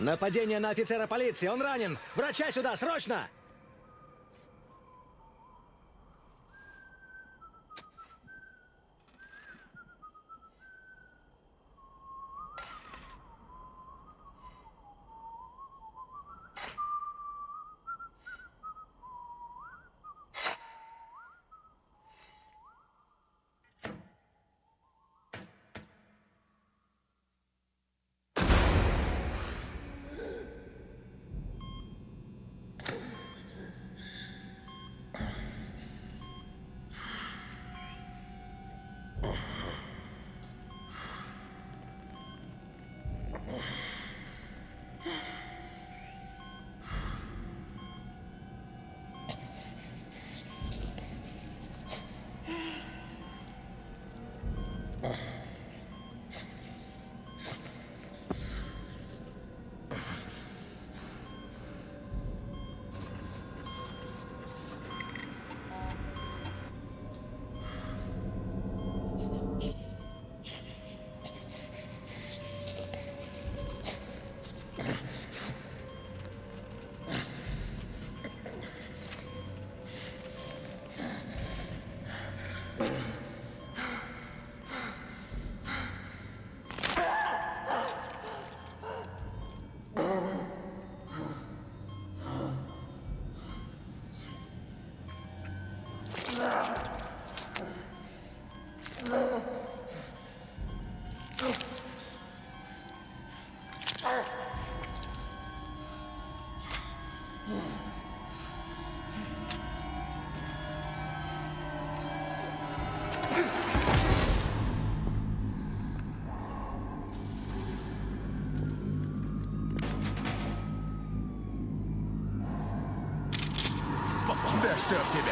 Нападение на офицера полиции, он ранен! Врача сюда, срочно! Да чтоб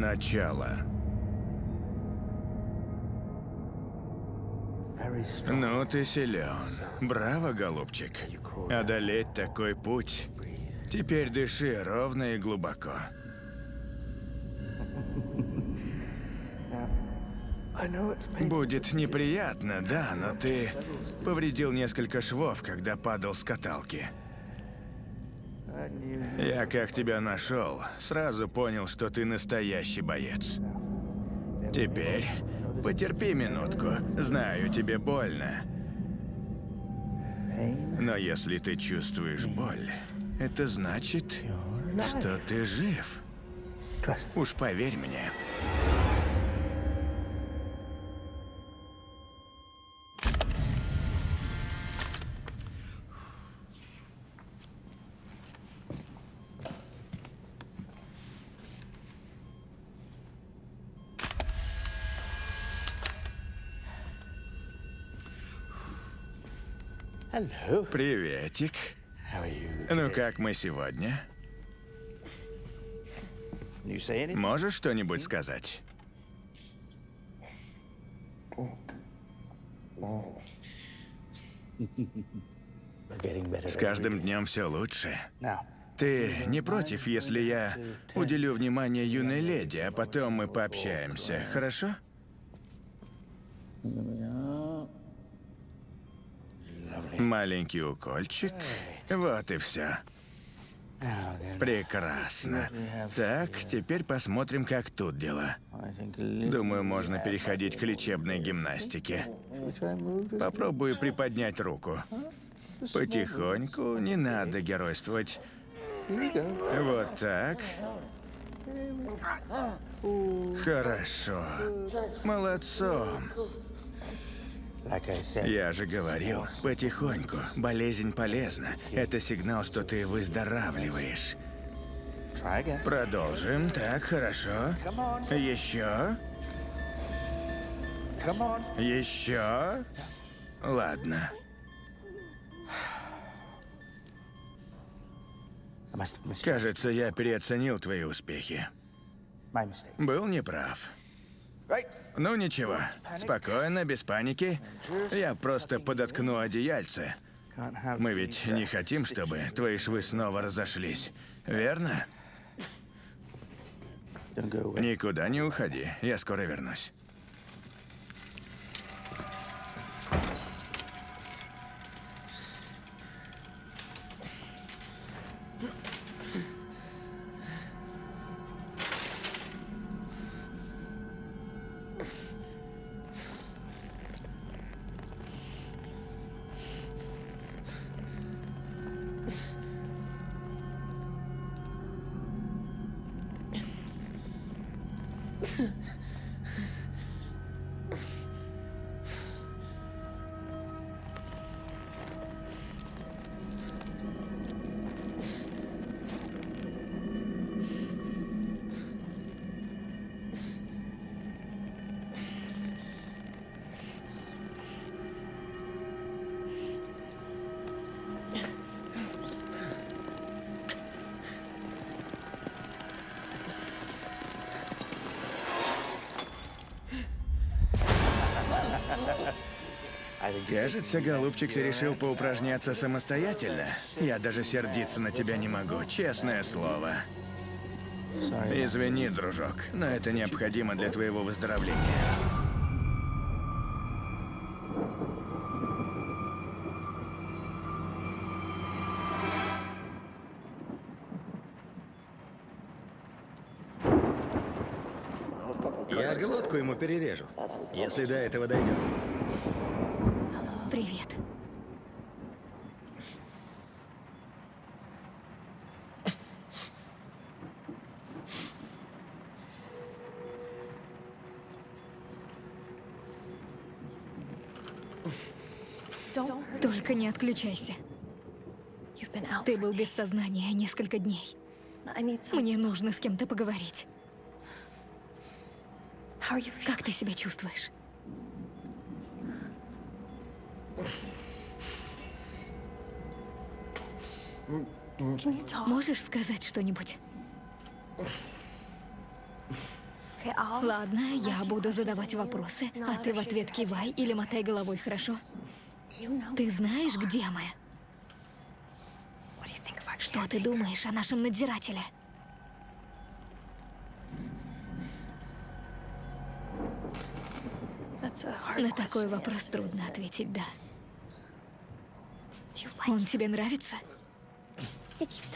начало. Ну, ты силен. Браво, голубчик. Одолеть такой путь. Теперь дыши ровно и глубоко. Будет неприятно, да, но ты повредил несколько швов, когда падал с каталки. Я как тебя нашел, сразу понял, что ты настоящий боец. Теперь потерпи минутку. Знаю, тебе больно. Но если ты чувствуешь боль, это значит, что ты жив. Уж поверь мне. Приветик. Ну как мы сегодня? Можешь что-нибудь сказать? С каждым днем все лучше. Ты не против, если я уделю внимание юной леди, а потом мы пообщаемся, хорошо? Маленький укольчик. Вот и все. Прекрасно. Так, теперь посмотрим, как тут little Думаю, можно переходить к лечебной гимнастике. Попробую приподнять руку. Потихоньку, не надо геройствовать. Вот так. Хорошо. Молодцом. Я же говорил, потихоньку. Болезнь полезна. Это сигнал, что ты выздоравливаешь. Продолжим. Так, хорошо. Еще? Еще? Ладно. Кажется, я переоценил твои успехи. Был неправ. Right. Ну ничего, спокойно, без паники. Я просто подоткну одеяльце. Мы ведь не хотим, чтобы твои швы снова разошлись. Верно? Никуда не уходи, я скоро вернусь. Кажется, голубчик, ты решил поупражняться самостоятельно. Я даже сердиться на тебя не могу, честное слово. Извини, дружок, но это необходимо для твоего выздоровления. Я глотку ему перережу, если до этого дойдет. Привет. Только не отключайся. Ты был без сознания несколько дней. Мне нужно с кем-то поговорить. Как ты себя чувствуешь? Можешь сказать что-нибудь? Ладно, я буду задавать вопросы, а ты в ответ кивай или мотай головой, хорошо? Ты знаешь, где мы? Что ты думаешь о нашем надзирателе? На такой вопрос трудно ответить «да». Он тебе нравится?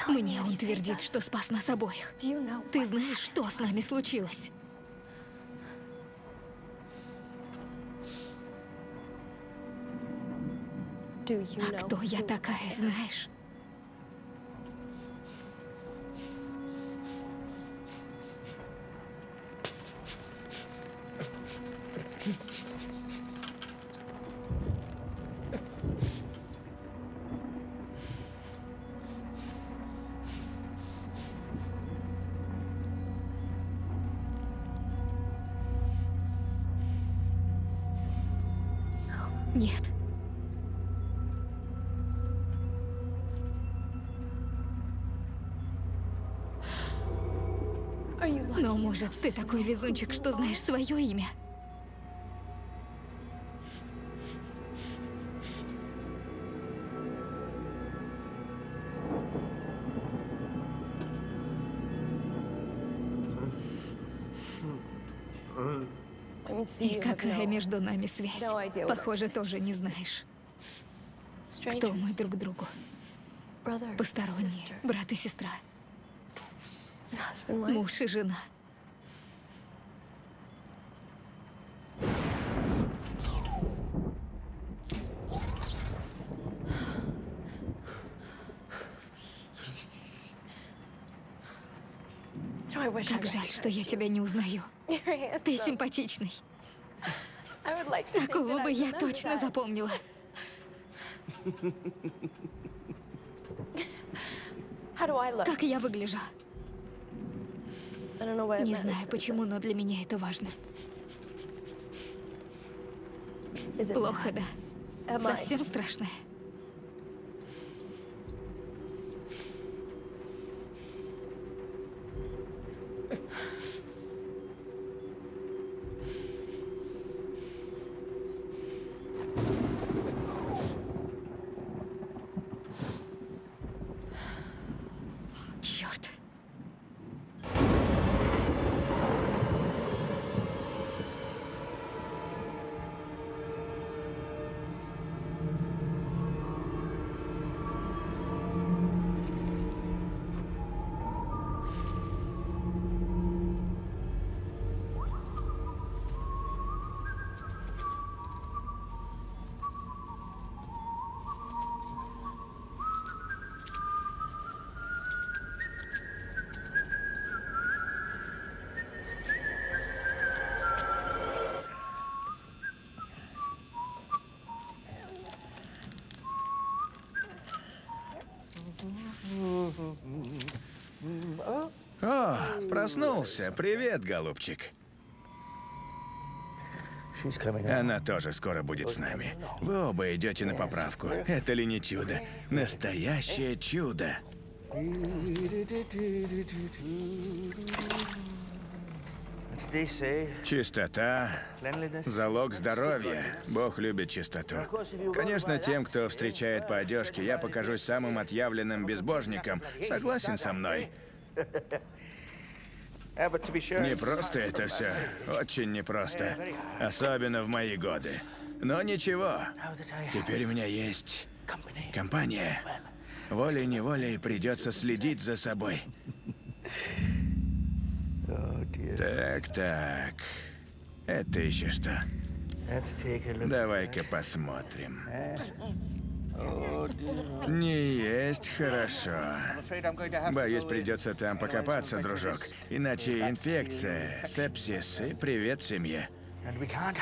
Мне он твердит, что спас нас обоих. Ты знаешь, что с нами случилось? А кто я такая, знаешь? Нет. Но, может, ты такой везунчик, что знаешь свое имя? И какая между нами связь? Похоже, тоже не знаешь. Кто мы друг другу? Посторонние, брат и сестра, муж и жена. Как жаль, что я тебя не узнаю. Ты симпатичный. Такого бы я точно запомнила. Как я выгляжу? Не знаю почему, но для меня это важно. Плохо, да? Совсем страшно. Проснулся. Привет, голубчик. Она тоже скоро будет с нами. Вы оба идете на поправку. Это ли не чудо? Настоящее чудо. Чистота – залог здоровья. Бог любит чистоту. Конечно, тем, кто встречает по одежке, я покажусь самым отъявленным безбожником. Согласен со мной? Не просто это все. Очень непросто. Особенно в мои годы. Но ничего. Теперь у меня есть компания. Волей-неволей придется следить за собой. Так, так. Это еще что? Давай-ка посмотрим. Не есть хорошо. Боюсь, придется там покопаться, дружок. Иначе инфекция, сепсис и привет семье.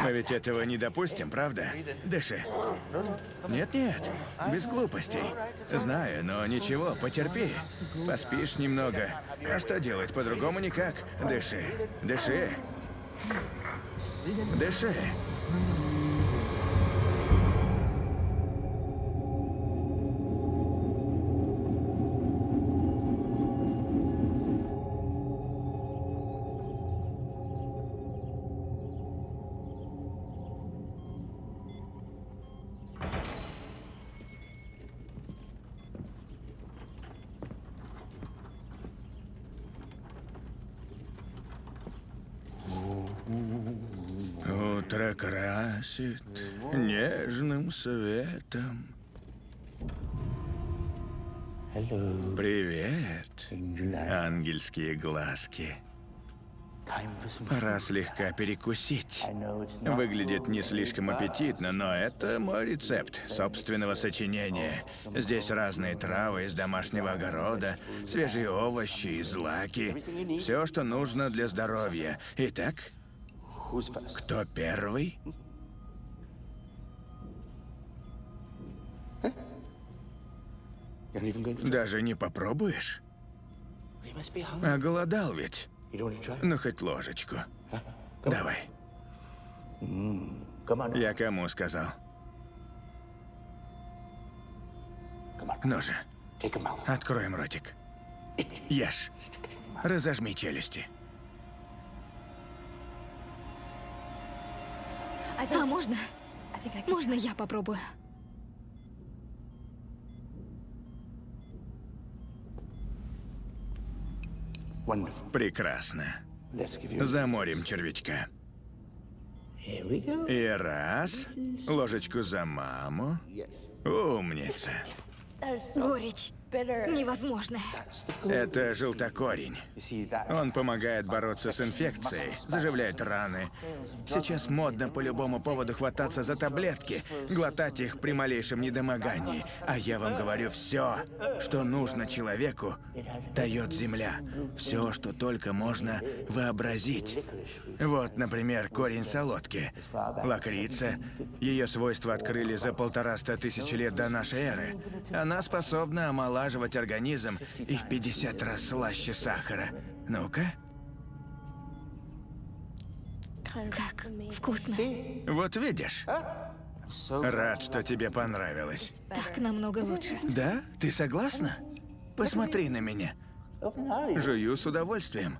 Мы ведь этого не допустим, правда? Дыши. Нет-нет, без глупостей. Знаю, но ничего, потерпи. Поспишь немного. А что делать, по-другому никак. Дыши, дыши. Дыши. Светом. Привет, ангельские глазки. Пора слегка перекусить. Выглядит не слишком аппетитно, но это мой рецепт собственного сочинения. Здесь разные травы из домашнего огорода, свежие овощи и злаки. Все, что нужно для здоровья. Итак, кто первый? Даже не попробуешь? Оголодал ведь. Ну, хоть ложечку. Давай. Я кому сказал? Ну же, откроем ротик. Ешь. Разожми челюсти. А можно? Можно я попробую? Прекрасно. Заморим червячка. И раз. Ложечку за маму. Умница. Горечь. Невозможно. Это желтокорень. Он помогает бороться с инфекцией, заживляет раны. Сейчас модно по любому поводу хвататься за таблетки, глотать их при малейшем недомогании. А я вам говорю, все, что нужно человеку, дает земля. Все, что только можно вообразить. Вот, например, корень солодки. Лакрица. Ее свойства открыли за полтораста тысяч лет до нашей эры. Она способна омолаживать организм и в 50 раз слаще сахара. Ну-ка. Как вкусно. Вот видишь? Рад, что тебе понравилось. Так намного лучше. Да? Ты согласна? Посмотри на меня. Жую с удовольствием.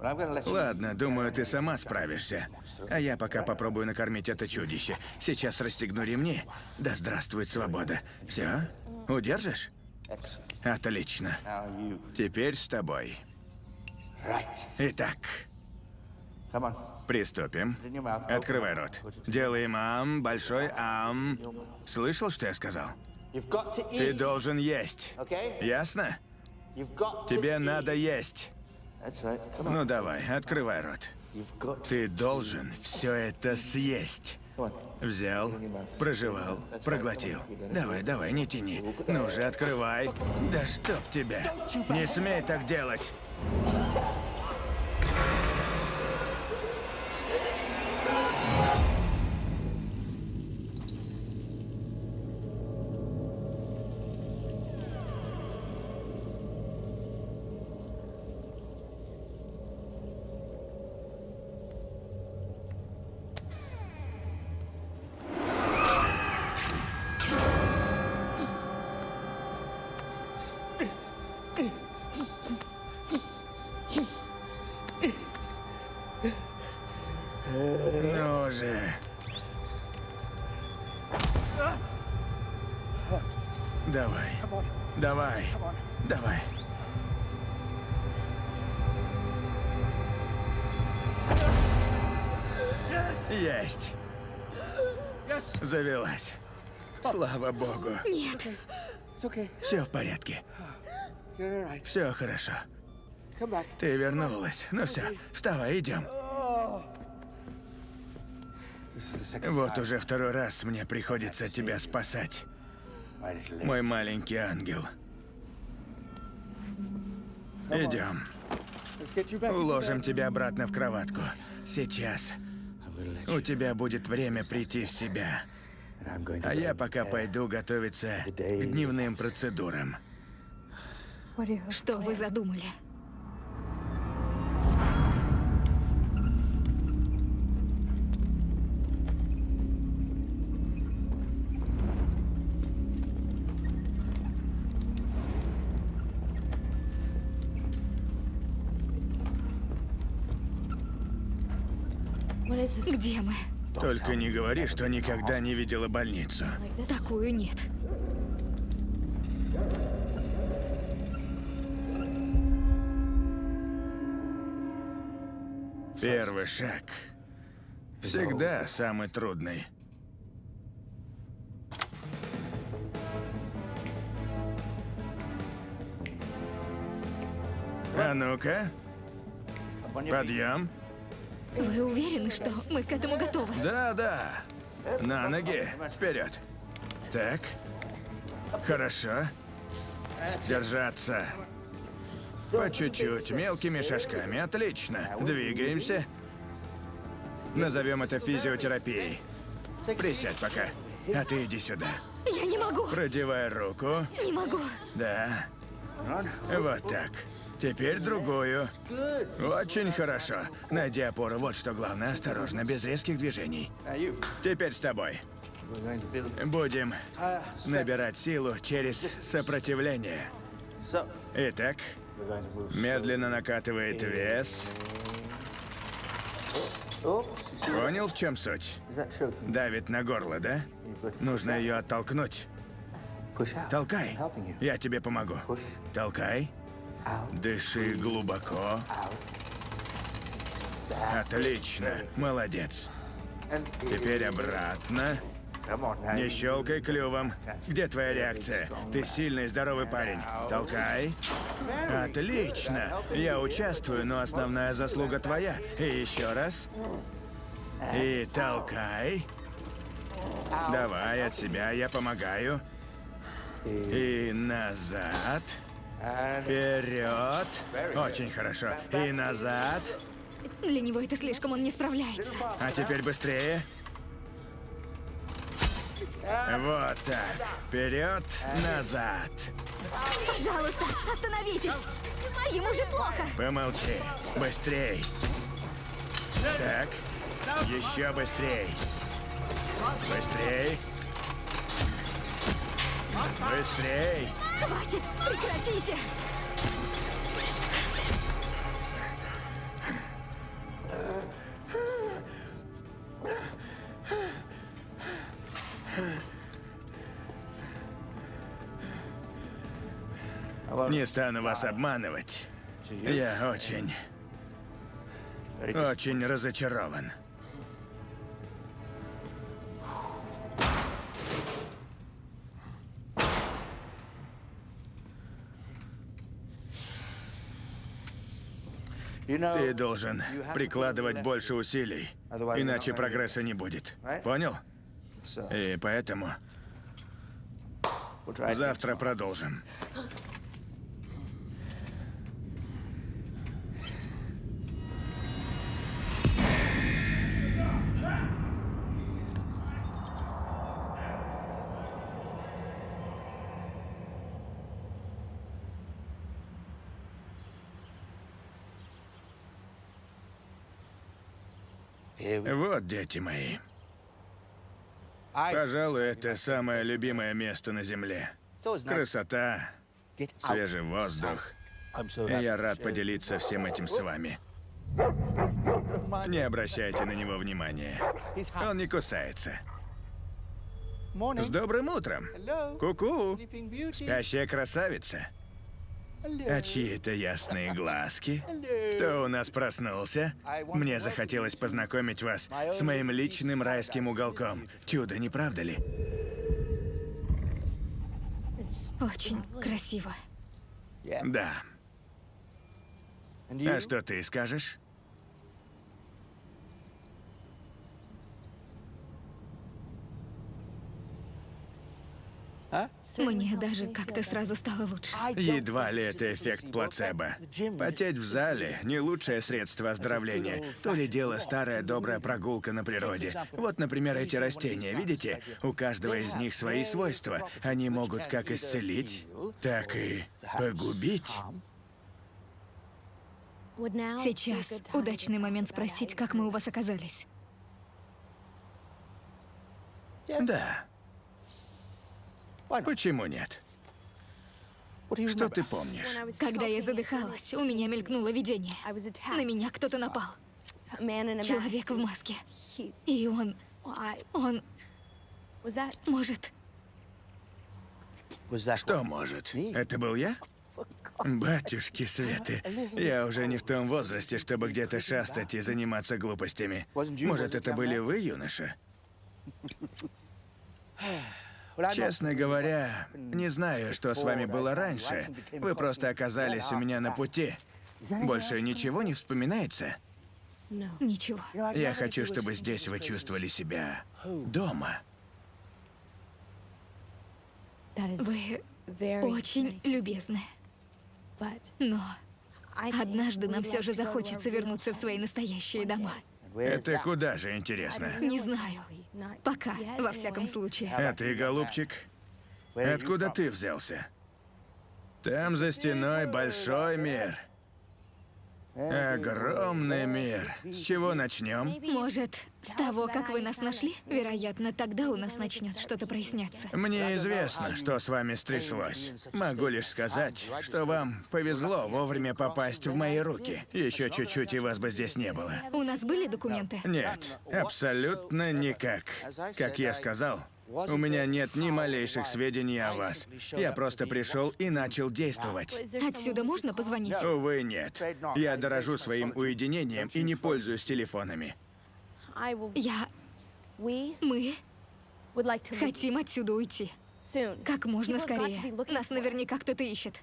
Ладно, думаю, ты сама справишься. А я пока попробую накормить это чудище. Сейчас расстегну ремни. Да здравствует свобода. Все? Удержишь? Отлично. Теперь с тобой. Итак, приступим. Открывай рот. Делаем ам, большой ам. Слышал, что я сказал? Ты должен есть. Ясно? Тебе надо есть. Ну давай, открывай рот. Ты должен все это съесть. Взял, прожевал, проглотил. Давай, давай, не тяни. Ну же, открывай. Да чтоб тебя. Не смей так делать. Есть. Завелась. Слава богу. Нет. Все в порядке. Все хорошо. Ты вернулась. Ну все, вставай, идем. Вот уже второй раз мне приходится тебя спасать. Мой маленький ангел. Идем. Уложим тебя обратно в кроватку. Сейчас. У тебя будет время прийти в себя. А я пока пойду готовиться к дневным процедурам. Что вы задумали? Где мы? Только не говори, что никогда не видела больницу. Такую нет. Первый шаг. Всегда самый трудный. А ну-ка. Подъем. Вы уверены, что мы к этому готовы? Да, да. На ноги. Вперед. Так. Хорошо. Держаться. По чуть-чуть, мелкими шажками. Отлично. Двигаемся. Назовем это физиотерапией. Присядь пока. А ты иди сюда. Я не могу. Продевай руку. Не могу. Да. Вот так. Теперь другую. Очень хорошо. Найди опору. Вот что главное. Осторожно, без резких движений. Теперь с тобой. Будем набирать силу через сопротивление. Итак, медленно накатывает вес. Понял, в чем суть? Давит на горло, да? Нужно ее оттолкнуть. Толкай. Я тебе помогу. Толкай. Дыши глубоко. Отлично. Молодец. Теперь обратно. Не щелкай клювом. Где твоя реакция? Ты сильный, здоровый парень. Толкай. Отлично. Я участвую, но основная заслуга твоя. И еще раз. И толкай. Давай от себя, я помогаю. И назад. Вперед. Очень хорошо. И назад. Для него это слишком, он не справляется. А теперь быстрее. Вот так. Вперед, назад. Пожалуйста, остановитесь. Ему же плохо. Помолчи. Быстрей. Так. Еще быстрей. Быстрей. Быстрей. Хватит, прекратите. Не стану вас обманывать. Я очень, очень разочарован. Ты должен прикладывать больше усилий, иначе прогресса не будет. Понял? И поэтому завтра продолжим. Вот, дети мои. Пожалуй, это самое любимое место на Земле. Красота, свежий воздух. И я рад поделиться всем этим с вами. Не обращайте на него внимания. Он не кусается. С добрым утром. Ку-ку. Спящая красавица. А чьи это ясные глазки? Кто у нас проснулся? Мне захотелось познакомить вас с моим личным райским уголком. Чудо, не правда ли? Очень красиво. Да. А что ты скажешь? Мне даже как-то сразу стало лучше. Едва ли это эффект плацебо. Потеть в зале – не лучшее средство оздоровления. То ли дело старая добрая прогулка на природе. Вот, например, эти растения, видите? У каждого из них свои свойства. Они могут как исцелить, так и погубить. Сейчас удачный момент спросить, как мы у вас оказались. Да. Почему нет? Что ты помнишь? Когда я задыхалась, у меня мелькнуло видение. На меня кто-то напал. Человек в маске. И он... Он... Может... Что может? Это был я? Батюшки Светы, я уже не в том возрасте, чтобы где-то шастать и заниматься глупостями. Может, это были вы, юноша? Честно говоря, не знаю, что с вами было раньше. Вы просто оказались у меня на пути. Больше ничего не вспоминается? Ничего. Я хочу, чтобы здесь вы чувствовали себя дома. Вы очень любезны. Но однажды нам все же захочется вернуться в свои настоящие дома. Это куда же, интересно? Не знаю. Пока, во всяком случае. А ты, голубчик, откуда ты взялся? Там за стеной большой мир. Огромный мир. С чего начнем? Может, с того, как вы нас нашли? Вероятно, тогда у нас начнет что-то проясняться. Мне известно, что с вами стряслось. Могу лишь сказать, что вам повезло вовремя попасть в мои руки. Еще чуть-чуть, и вас бы здесь не было. У нас были документы? Нет, абсолютно никак. Как я сказал, у меня нет ни малейших сведений о вас. Я просто пришел и начал действовать. Отсюда можно позвонить? Увы, нет. Я дорожу своим уединением и не пользуюсь телефонами. Я... Мы хотим отсюда уйти. Как можно скорее. Нас наверняка кто-то ищет.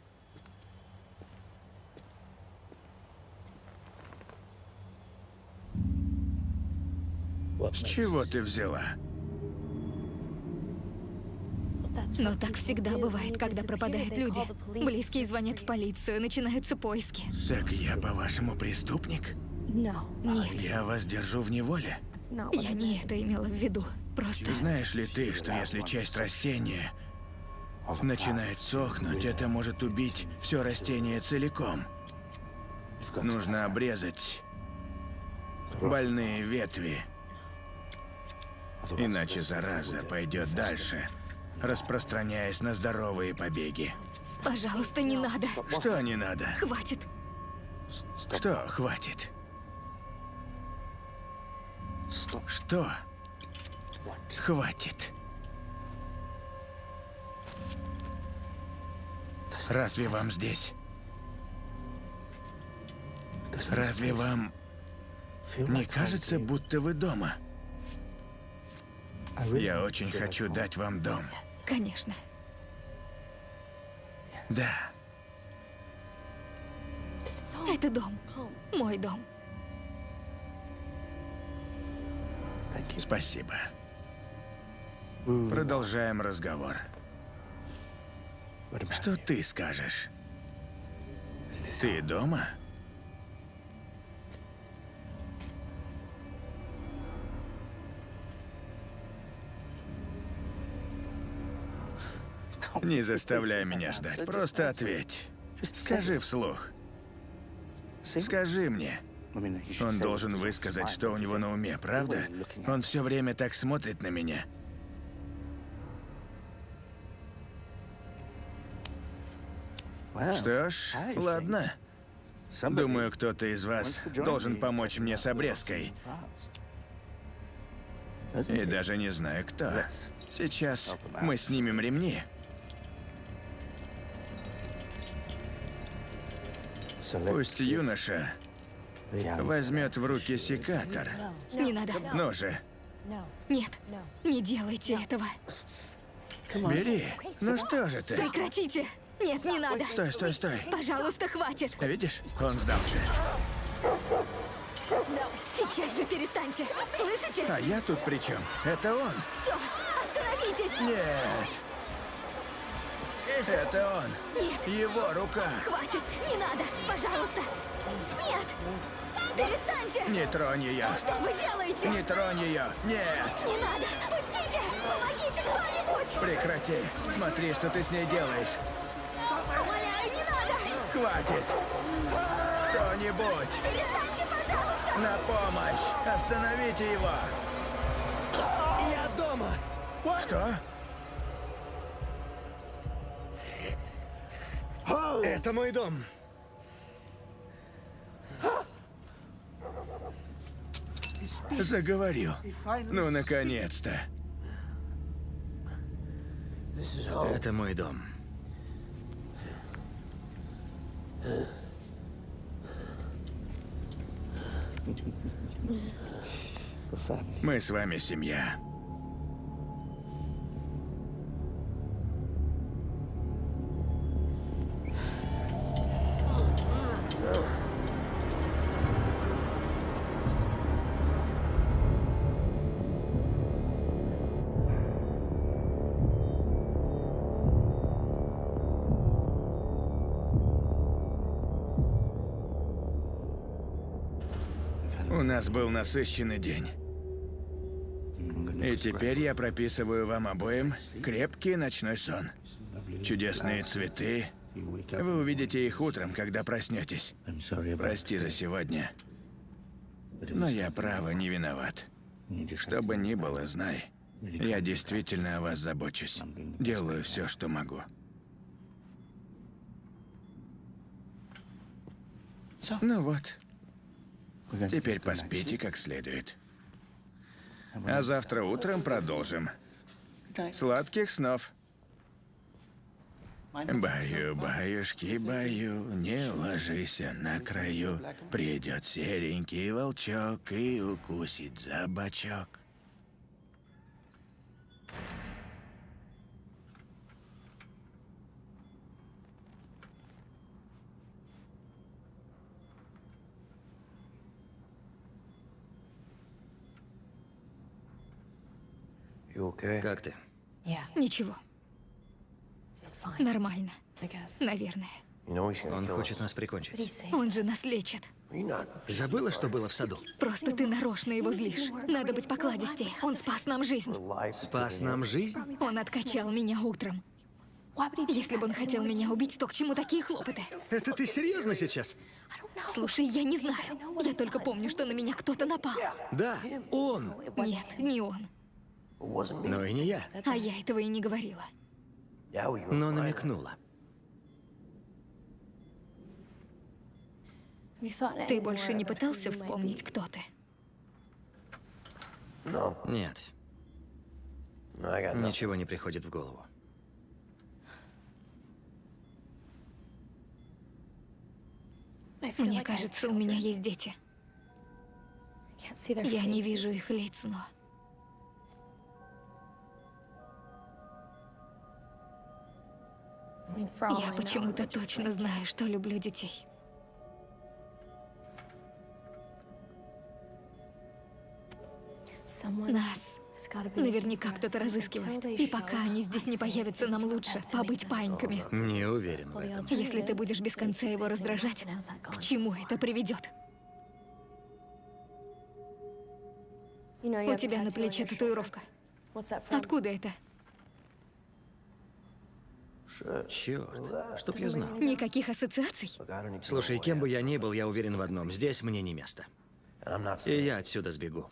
С чего ты взяла? Но так всегда бывает, когда пропадают люди. Близкие звонят в полицию, начинаются поиски. Так я, по-вашему, преступник? Нет, Я вас держу в неволе? я не это имела в виду. Просто... Знаешь ли ты, что если часть растения начинает сохнуть, это может убить все растение целиком? Нужно обрезать больные ветви. Иначе зараза пойдет дальше, распространяясь на здоровые побеги. Пожалуйста, не надо. Что не надо? Хватит. Что хватит? Что хватит? Разве вам здесь? Разве вам не кажется, будто вы дома? Я очень хочу дать вам дом. Конечно. Да. Это дом. Мой дом. Спасибо. Продолжаем разговор. Что ты скажешь? Ты дома? Не заставляй меня ждать, просто ответь. Скажи вслух. Скажи мне. Он должен высказать, что у него на уме, правда? Он все время так смотрит на меня. Что ж, ладно. Думаю, кто-то из вас должен помочь мне с обрезкой. И даже не знаю, кто. Сейчас мы снимем ремни. Пусть юноша возьмет в руки секатор. Не надо. Ну же, Нет, не делайте этого. бери. Ну что же ты? Прекратите. Нет, не надо. Стой, стой, стой. Пожалуйста, хватит. Видишь? Он сдался. Сейчас же перестаньте. Слышите? А я тут при чем? Это он. Все, остановитесь. Нет. Это он. Нет, Его рука. хватит. Не надо. Пожалуйста. Нет. Перестаньте. Не тронь ее. Что вы делаете? Не тронь ее. Нет. Не надо. Пустите. Помогите кто-нибудь. Прекрати. Смотри, что ты с ней делаешь. Умоляю, не надо. Хватит. Кто-нибудь. Перестаньте, пожалуйста. На помощь. Остановите его. Я дома! Что? Это мой дом. Заговорил. Ну, наконец-то. Это мой дом. Мы с вами семья. Нас был насыщенный день. И теперь я прописываю вам обоим крепкий ночной сон. Чудесные цветы. Вы увидите их утром, когда проснетесь. Прости за сегодня. Но я право не виноват. Что бы ни было, знай. Я действительно о вас забочусь. Делаю все, что могу. Ну вот. Теперь поспите как следует. А завтра утром продолжим. Сладких снов. Баю, баюшки, баю, не ложися на краю. Придет серенький волчок и укусит за бочок. Как ты? Ничего. Нормально. Наверное. Он хочет нас прикончить. Он же нас лечит. Забыла, что было в саду? Просто ты нарочно его злишь. Надо быть покладистее. Он спас нам жизнь. Спас нам жизнь? Он откачал меня утром. Если бы он хотел меня убить, то к чему такие хлопоты? Это ты серьезно сейчас? Слушай, я не знаю. Я только помню, что на меня кто-то напал. Да, он. Нет, не он. Но и не я. А я этого и не говорила. Но намекнула. Ты больше не пытался вспомнить, кто ты? Нет. Ничего не приходит в голову. Мне кажется, у меня есть дети. Я не вижу их лиц, но... Я почему-то точно знаю, что люблю детей. Нас наверняка кто-то разыскивает. И пока они здесь не появятся, нам лучше побыть паиньками. Не уверен в этом. Если ты будешь без конца его раздражать, к чему это приведет? У тебя на плече татуировка. Откуда это? Черт, чтоб я знал. Никаких ассоциаций? Слушай, кем бы я ни был, я уверен в одном. Здесь мне не место. И я отсюда сбегу.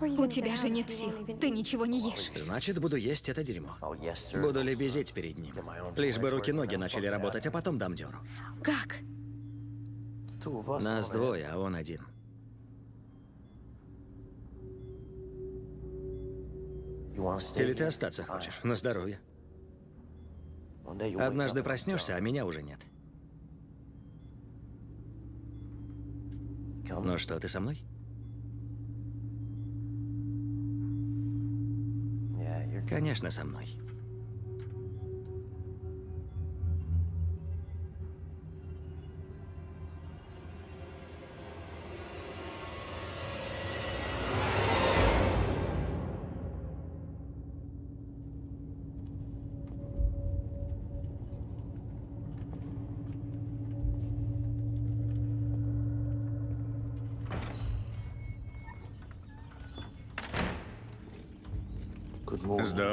У тебя же нет сил. Ты ничего не ешь. Значит, буду есть это дерьмо. Буду лебезить перед ним. Лишь бы руки-ноги начали работать, а потом дам дёру. Как? Нас двое, а он один. Или ты остаться хочешь? На здоровье. Однажды проснешься, а меня уже нет. Ну что, ты со мной? Конечно, со мной.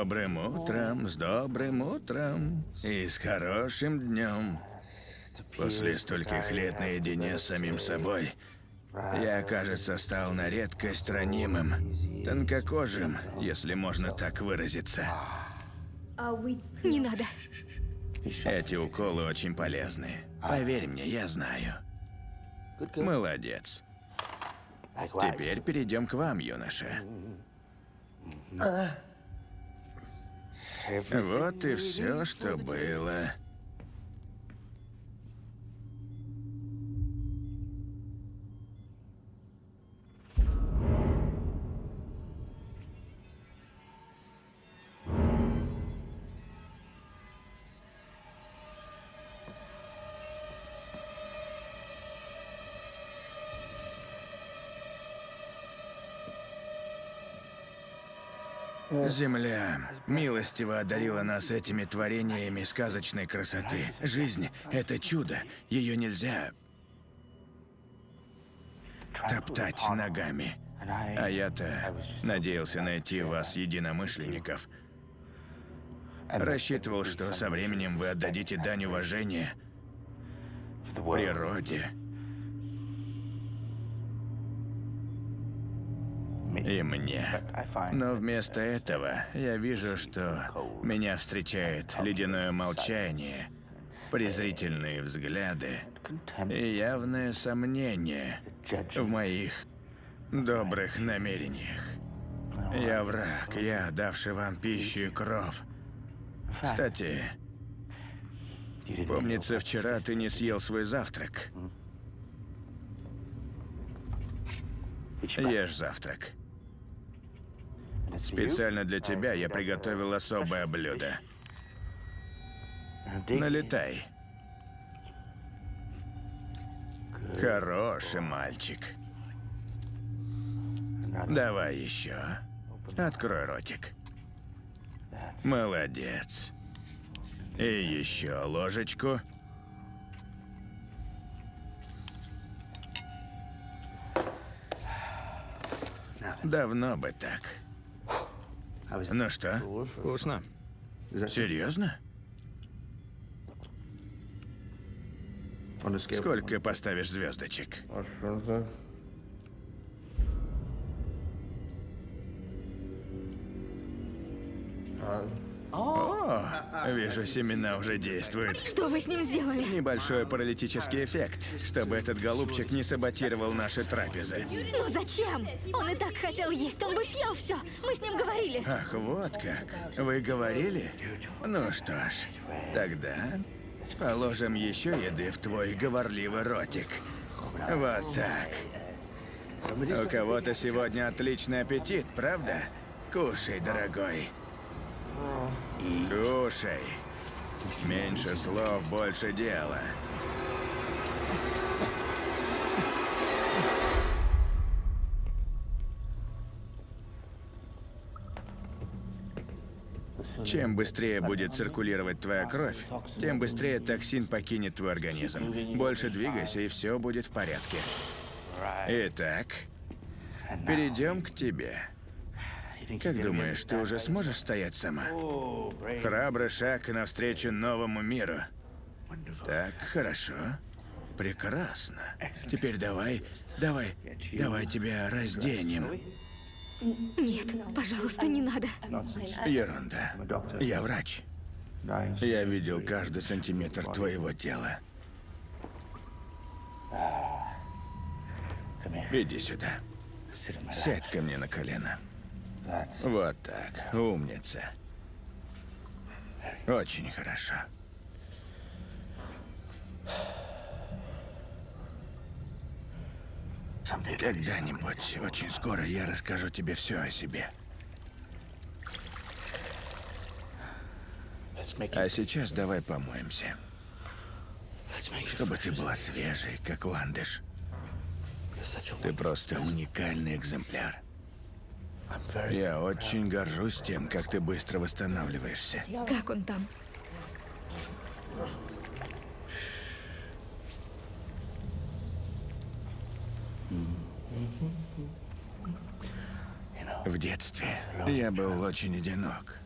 Добрым утром, с добрым утром и с хорошим днем. После стольких лет наедине с самим собой, я, кажется, стал на редкость ранимым, тонкокожим, если можно так выразиться. Не надо. Эти уколы очень полезны. Поверь мне, я знаю. Молодец. Теперь перейдем к вам, юноша. Вот и все, что было. Земля милостиво одарила нас этими творениями сказочной красоты. Жизнь — это чудо. Ее нельзя топтать ногами. А я-то надеялся найти вас единомышленников. Рассчитывал, что со временем вы отдадите дань уважения природе и мне. Но вместо этого я вижу, что меня встречает ледяное молчание, презрительные взгляды и явное сомнение в моих добрых намерениях. Я враг, я давший вам пищу и кров. Кстати, помнится, вчера ты не съел свой завтрак. Ешь завтрак. Специально для тебя я приготовил особое блюдо. Налетай. Хороший мальчик. Давай еще. Открой ротик. Молодец. И еще ложечку. Давно бы так. Ну что, Вкусно. серьезно? Сколько поставишь звездочек? О, вижу, семена уже действуют. Что вы с ним сделали? Небольшой паралитический эффект, чтобы этот голубчик не саботировал наши трапезы. Ну зачем? Он и так хотел есть, он бы съел все. Мы с ним говорили. Ах, вот как. Вы говорили? Ну что ж, тогда положим еще еды в твой говорливый ротик. Вот так. У кого-то сегодня отличный аппетит, правда? Кушай, дорогой. Кушай. Меньше слов, больше дела. Чем быстрее будет циркулировать твоя кровь, тем быстрее токсин покинет твой организм. Больше двигайся, и все будет в порядке. Итак, перейдем к тебе. Как думаешь, ты уже сможешь стоять сама? Храбрый шаг навстречу новому миру. Так, хорошо. Прекрасно. Теперь давай, давай, давай тебя разденем. Нет, пожалуйста, не надо. Ерунда. Я врач. Я видел каждый сантиметр твоего тела. Иди сюда. Сядь ко мне на колено. Вот так. Умница. Очень хорошо. Когда-нибудь, очень скоро я расскажу тебе все о себе. А сейчас давай помоемся. Чтобы ты была свежей, как ландыш. Ты просто уникальный экземпляр. Я очень горжусь тем, как ты быстро восстанавливаешься. Как он там? В детстве я был очень одинок.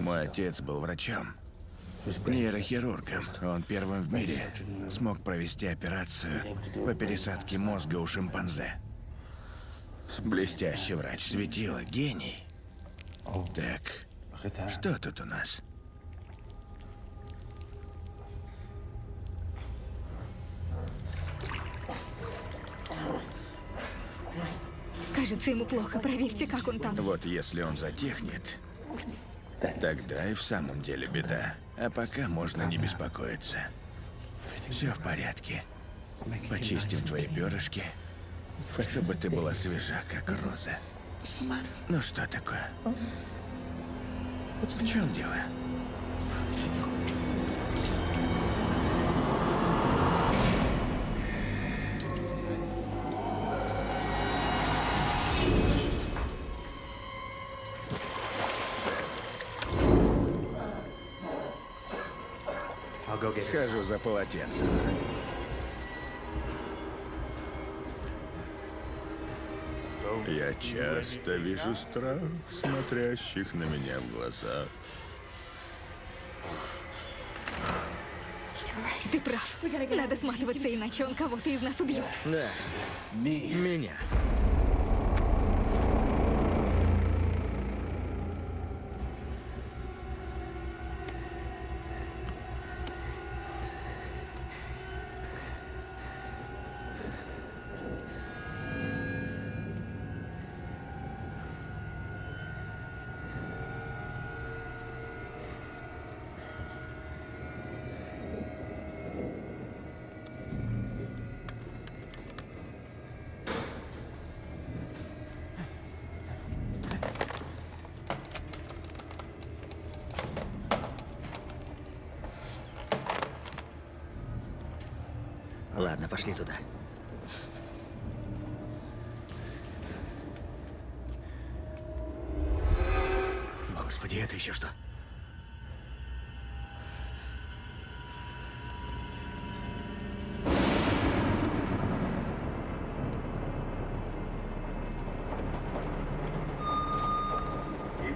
Мой отец был врачом, нейрохирургом. Он первым в мире смог провести операцию по пересадке мозга у шимпанзе. Блестящий врач, светило, гений. Так, что тут у нас? Кажется, ему плохо. Проверьте, как он там. Вот если он затихнет, тогда и в самом деле беда. А пока можно не беспокоиться. Все в порядке. Почистим твои перышки, чтобы ты была свежа, как роза. Ну что такое? В чем дело? Схожу за полотенцем. Часто вижу страх, смотрящих на меня в глазах. Ты прав. Надо сматываться, иначе он кого-то из нас убьет. Да. Меня. Ладно, пошли туда. Господи, это еще что?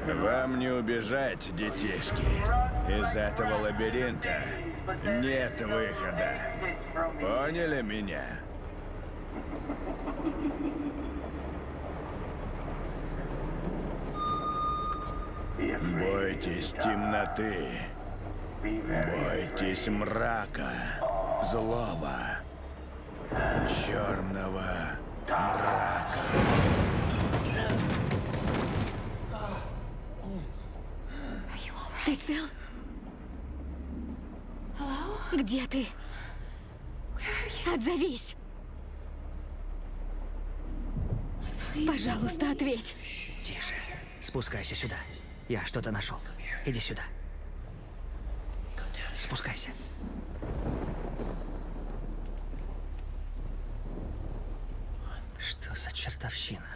Вам не убежать, детишки. Из этого лабиринта нет выхода. Поняли меня? Бойтесь темноты. Бойтесь мрака, злого, черного мрака. Ты цел? Где ты? Отзовись. Пожалуйста, ответь. Тише. Спускайся сюда. Я что-то нашел. Иди сюда. Спускайся. Что за чертовщина?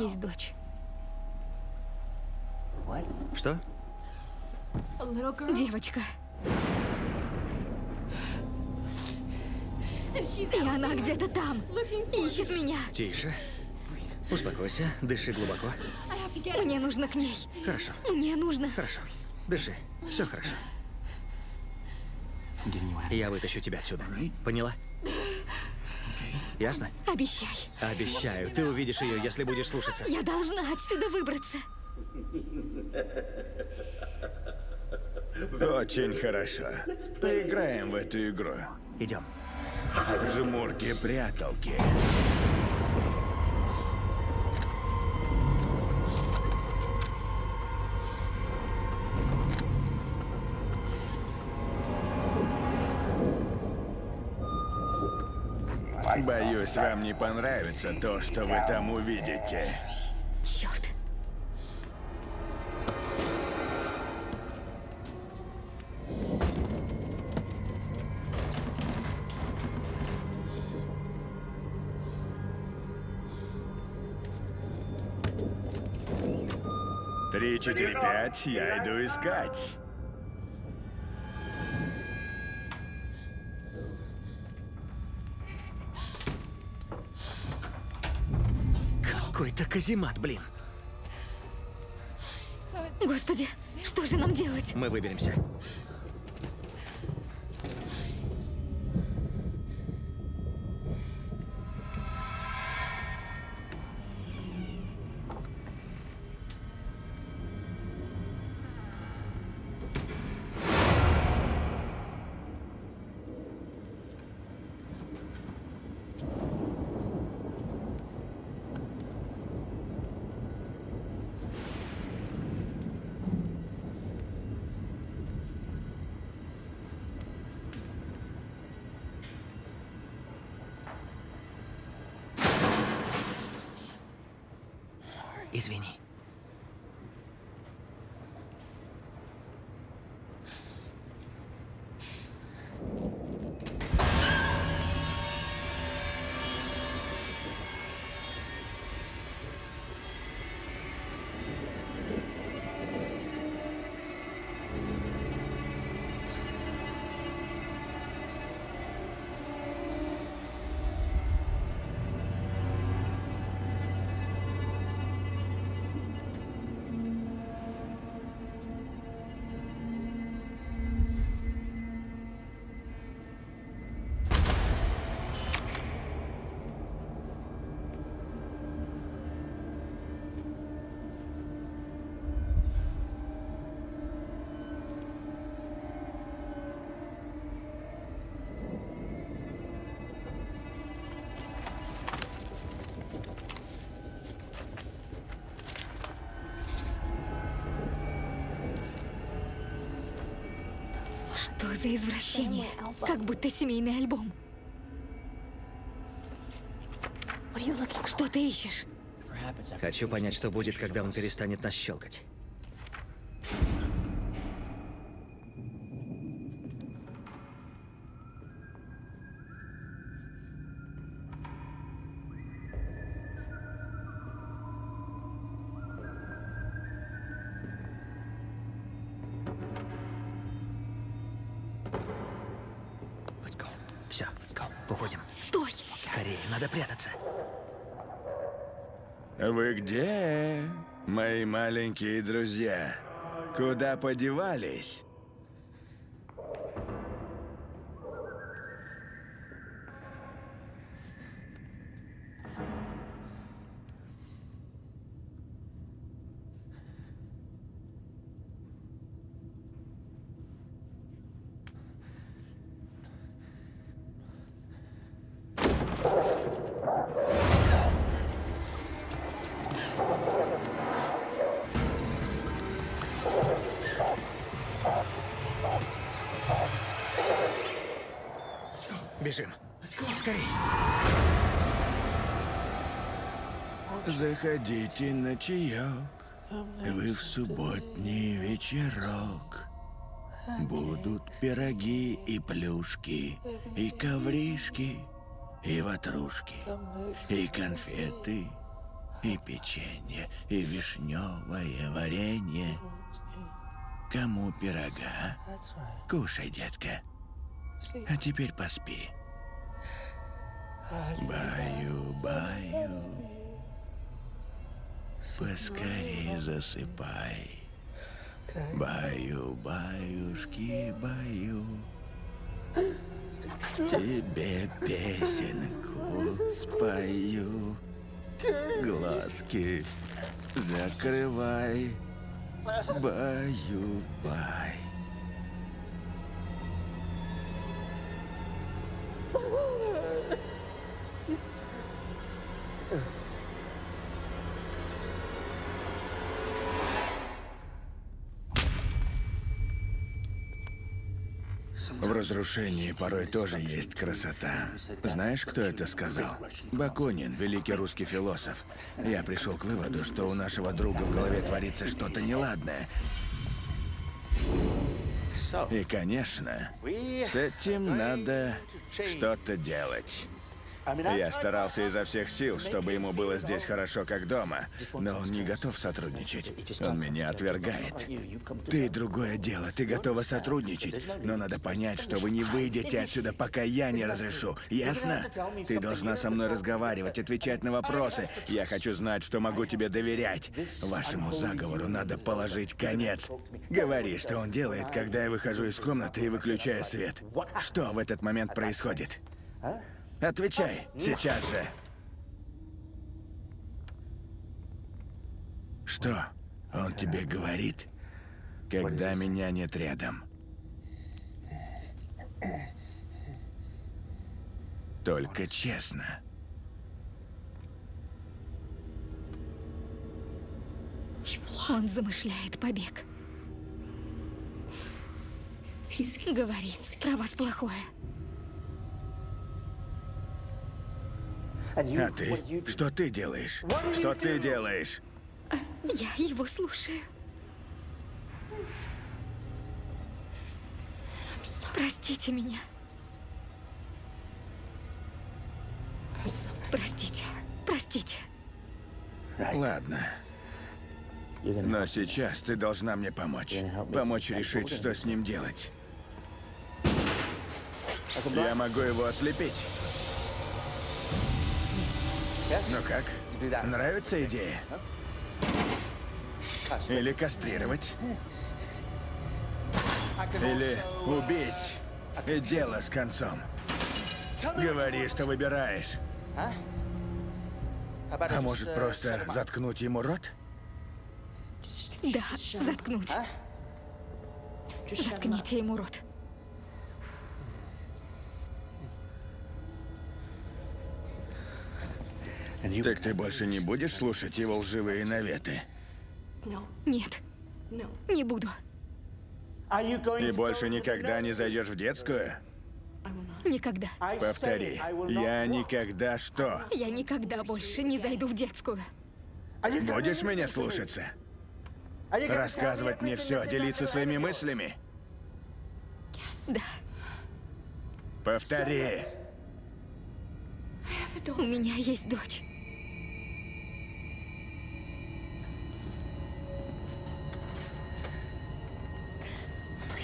Есть дочь. Что? Девочка. И она где-то там. Ищет меня. Тише. Успокойся, дыши глубоко. Мне нужно к ней. Хорошо, Мне нужно. хорошо. Дыши. Все хорошо. Я вытащу тебя отсюда. Поняла? Ясно? Обещай. Обещаю, ты увидишь ее, если будешь слушаться. Я должна отсюда выбраться. Очень хорошо. Поиграем в эту игру. Идем. Жмурки-пряталки. Боюсь, вам не понравится то, что вы там увидите. Черт. Три, четыре, пять, я иду искать. Каземат, блин. Господи, что же нам делать? Мы выберемся. Извини. Что за извращение? Как будто семейный альбом. Что ты ищешь? Хочу понять, что будет, когда он перестанет нас щелкать. Маленькие друзья? Куда подевались? Бежим. Скорей. Заходите на чаек, вы в субботний вечерок. Будут пироги и плюшки, и ковришки, и ватрушки, и конфеты, и печенье, и вишневое варенье. Кому пирога? Кушай, детка. А теперь поспи. Баю, баю. Поскорей засыпай. Баю, баюшки, баю. Тебе песенку спою. Глазки закрывай. Баю, В разрушении порой тоже есть красота. Знаешь, кто это сказал? Бакунин, великий русский философ. Я пришел к выводу, что у нашего друга в голове творится что-то неладное. И, конечно, с этим надо что-то делать. Я старался изо всех сил, чтобы ему было здесь хорошо, как дома. Но он не готов сотрудничать. Он меня отвергает. Ты другое дело. Ты готова сотрудничать. Но надо понять, что вы не выйдете отсюда, пока я не разрешу. Ясно? Ты должна со мной разговаривать, отвечать на вопросы. Я хочу знать, что могу тебе доверять. Вашему заговору надо положить конец. Говори, что он делает, когда я выхожу из комнаты и выключаю свет. Что в этот момент происходит? Отвечай, сейчас же. Что он тебе говорит, когда меня нет рядом? Только честно. Он замышляет побег. Говори, про вас плохое. А ты? Что ты делаешь? Что ты делаешь? Я его слушаю. Простите меня. Простите. Простите. Ладно. Но сейчас ты должна мне помочь. Помочь решить, что с ним делать. Я могу его ослепить. Ну как? Нравится идея? Или кастрировать? Или убить? И дело с концом. Говори, что выбираешь. А может, просто заткнуть ему рот? Да, заткнуть. Заткните ему рот. Так ты больше не будешь слушать его лживые наветы? Нет, не буду. И больше никогда не зайдешь в детскую? Никогда. Повтори. Я никогда что? Я никогда больше не зайду в детскую. Будешь меня слушаться? Рассказывать мне все, делиться своими мыслями? Да, Повтори. у меня есть дочь.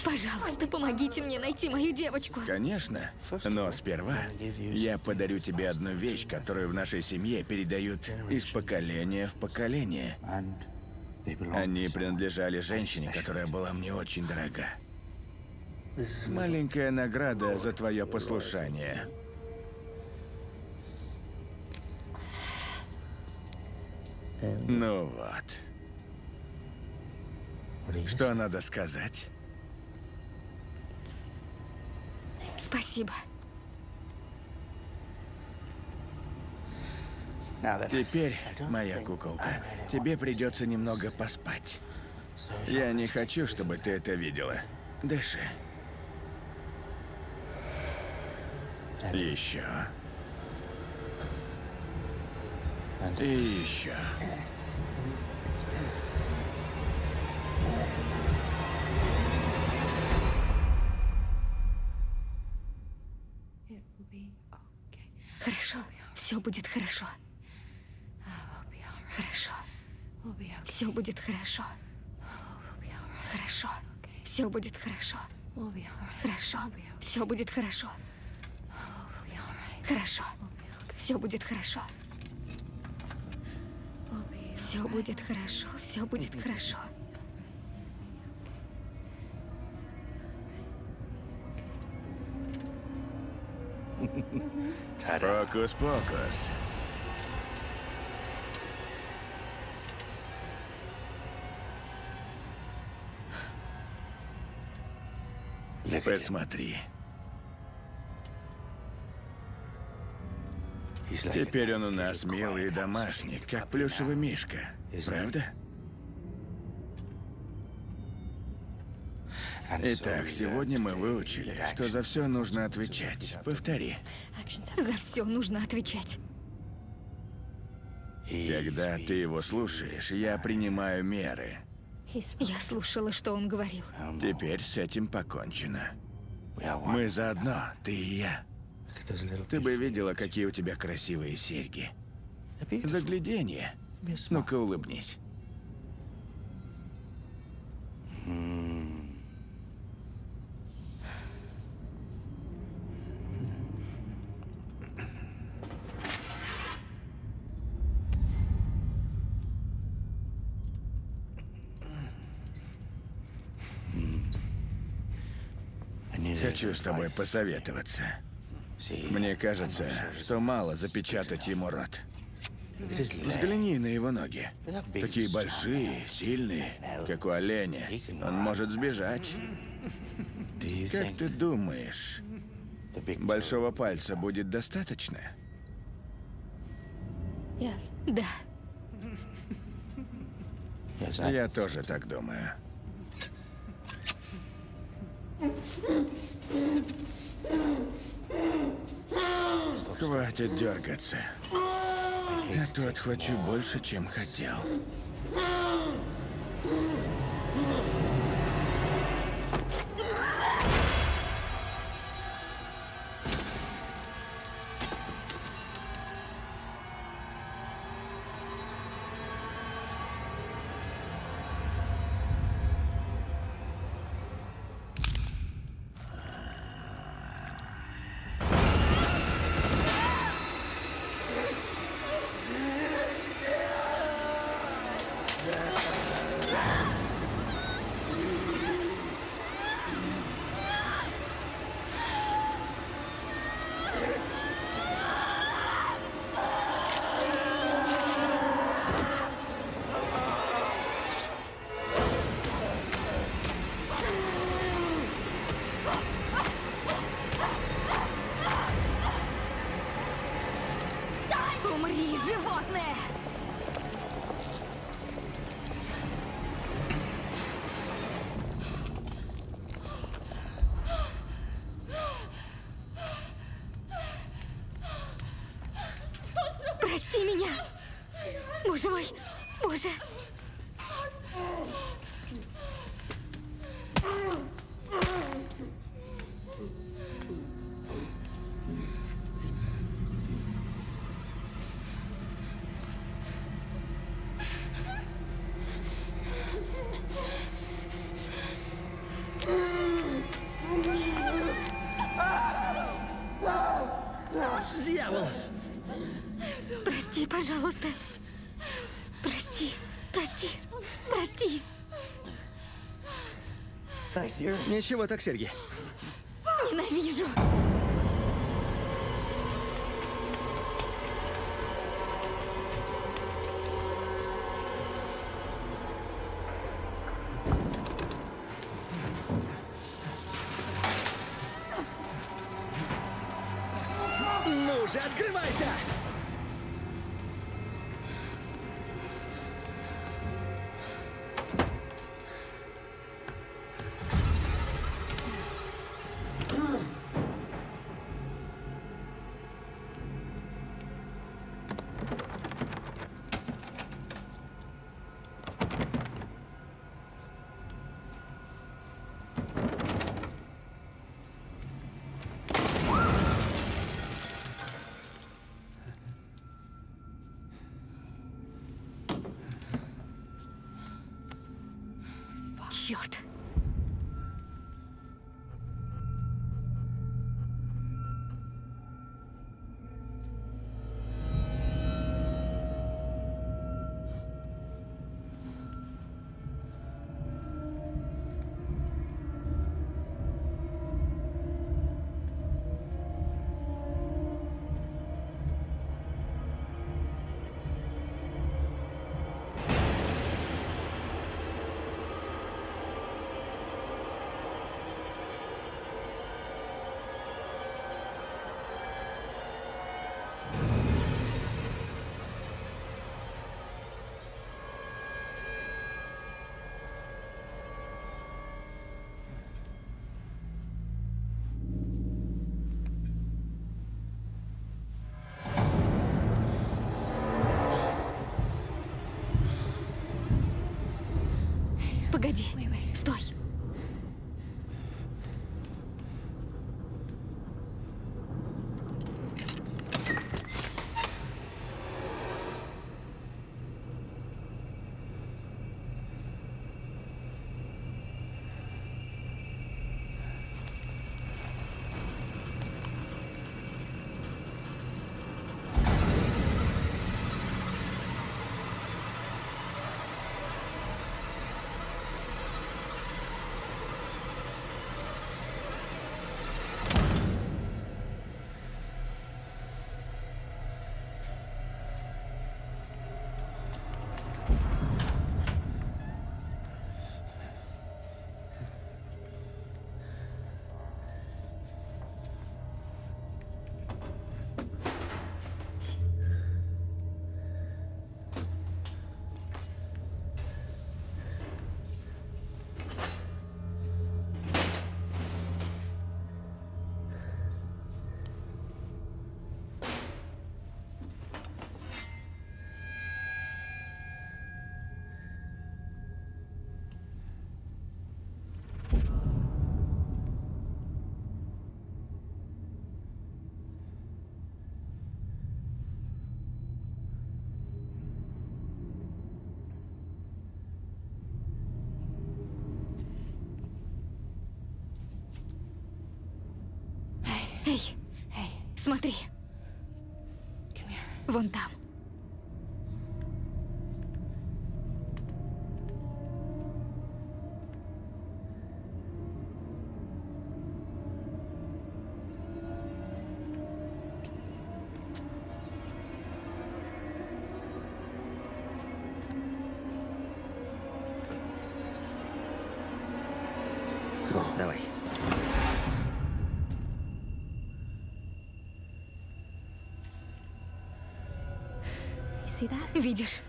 Пожалуйста, помогите мне найти мою девочку. Конечно. Но сперва я подарю тебе одну вещь, которую в нашей семье передают из поколения в поколение. Они принадлежали женщине, которая была мне очень дорога. Маленькая награда за твое послушание. Ну вот. Что надо сказать? Спасибо. Теперь, моя куколка, тебе придется немного поспать. Я не хочу, чтобы ты это видела. Дыши. Еще. И еще. Все будет хорошо. Хорошо. Все будет хорошо. Хорошо. Все будет хорошо. Хорошо. Все будет хорошо. Хорошо. Все будет хорошо. Все будет хорошо. Все будет хорошо. Фокус-покус. Посмотри. Теперь он у нас милый и домашний, как плюшевый мишка. Правда? Итак, сегодня мы выучили, что за все нужно отвечать. Повтори. За все нужно отвечать. Когда ты его слушаешь, я принимаю меры. Я слушала, что он говорил. Теперь с этим покончено. Мы заодно, ты и я. Ты бы видела, какие у тебя красивые серьги. Загляденье. Ну-ка, улыбнись. Хочу с тобой посоветоваться. Мне кажется, что мало запечатать ему рот. Взгляни на его ноги. Такие большие, сильные, как у оленя. Он может сбежать. Как ты думаешь, большого пальца будет достаточно? Да, Я тоже так думаю. Хватит дергаться. А то отхвачу больше, чем хотел. Ничего так, Сергей. Черт. Погоди. Эй, смотри. Вон там. Видишь?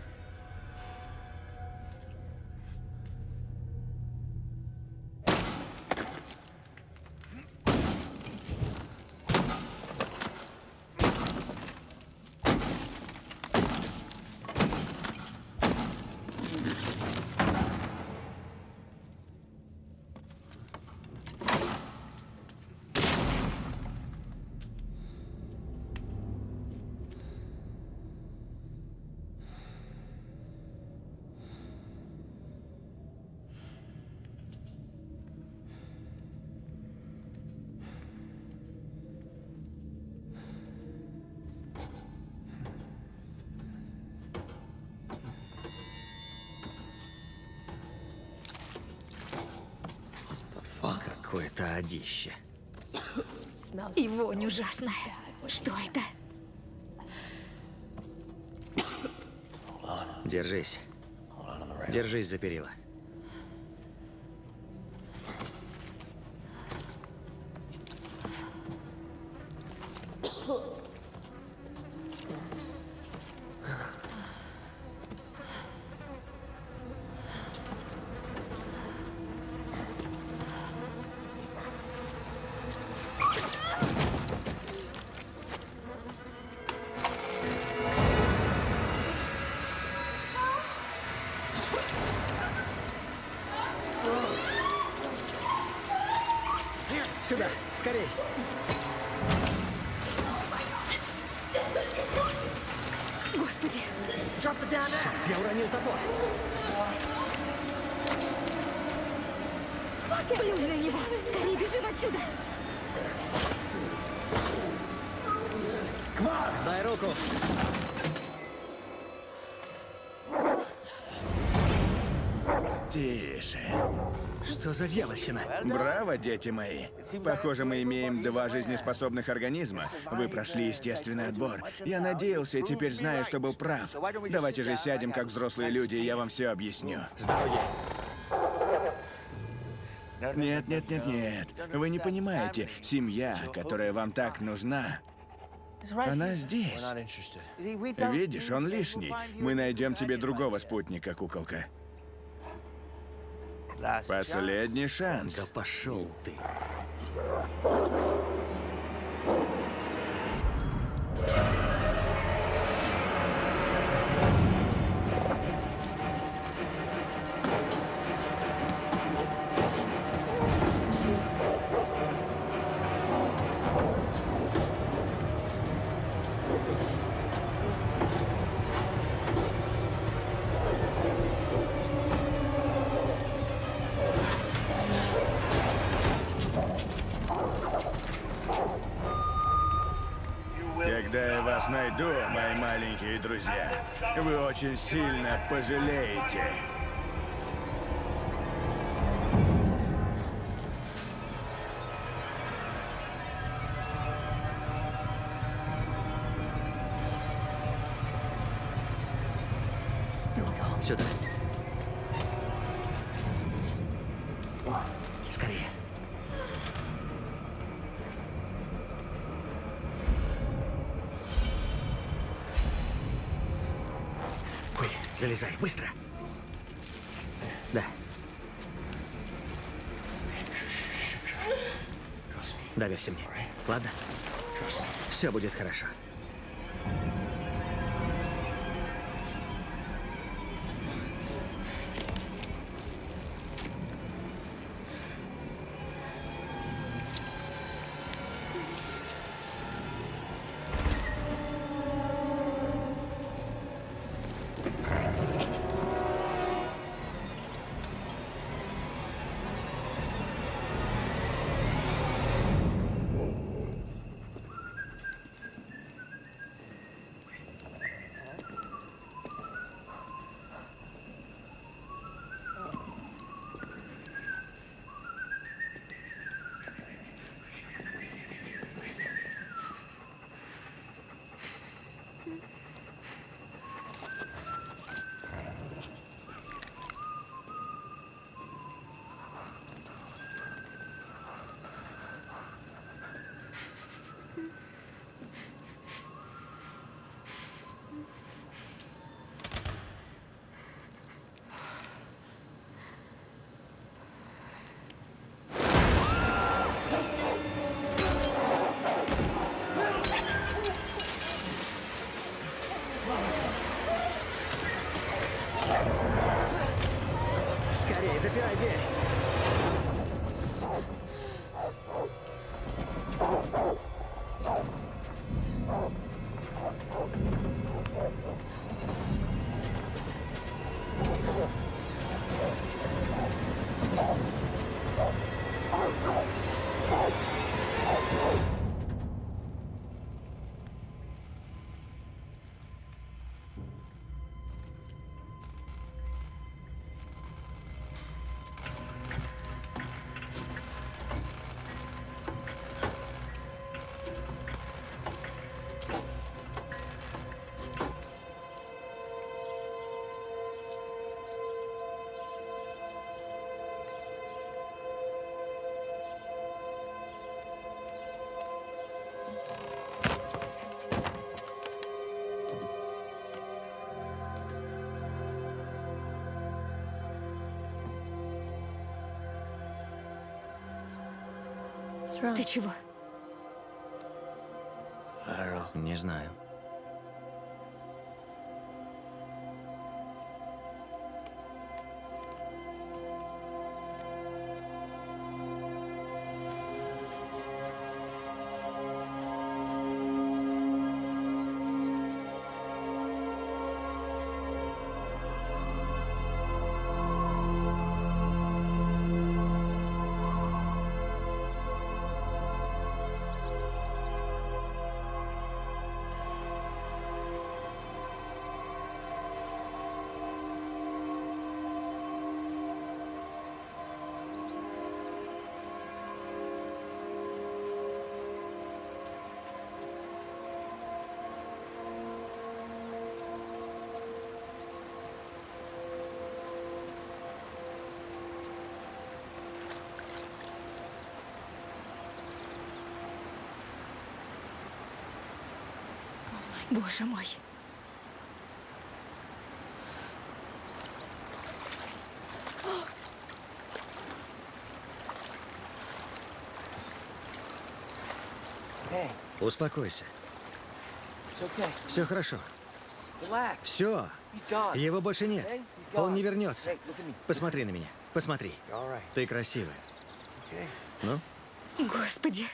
Какое-то одище. И вонь ужасная. Что это? Держись. Держись за перила. Тише. Что за дьявольщина? Браво, дети мои. Похоже, мы имеем два жизнеспособных организма. Вы прошли естественный отбор. Я надеялся и теперь знаю, что был прав. Давайте же сядем, как взрослые люди, и я вам все объясню. С дороги. Нет, нет, нет, нет. Вы не понимаете. Семья, которая вам так нужна, она здесь. Видишь, он лишний. Мы найдем тебе другого спутника, куколка. Последний шанс. Да пошел ты. Сильно пожалеете. Сюда. Залезай, быстро. Да. Доверься мне. Ладно? Все будет хорошо. Ты чего? Не знаю. Боже мой. Успокойся. Все хорошо. Все. Его больше нет. Он не вернется. Посмотри на меня. Посмотри. Ты красивая. Ну? Господи.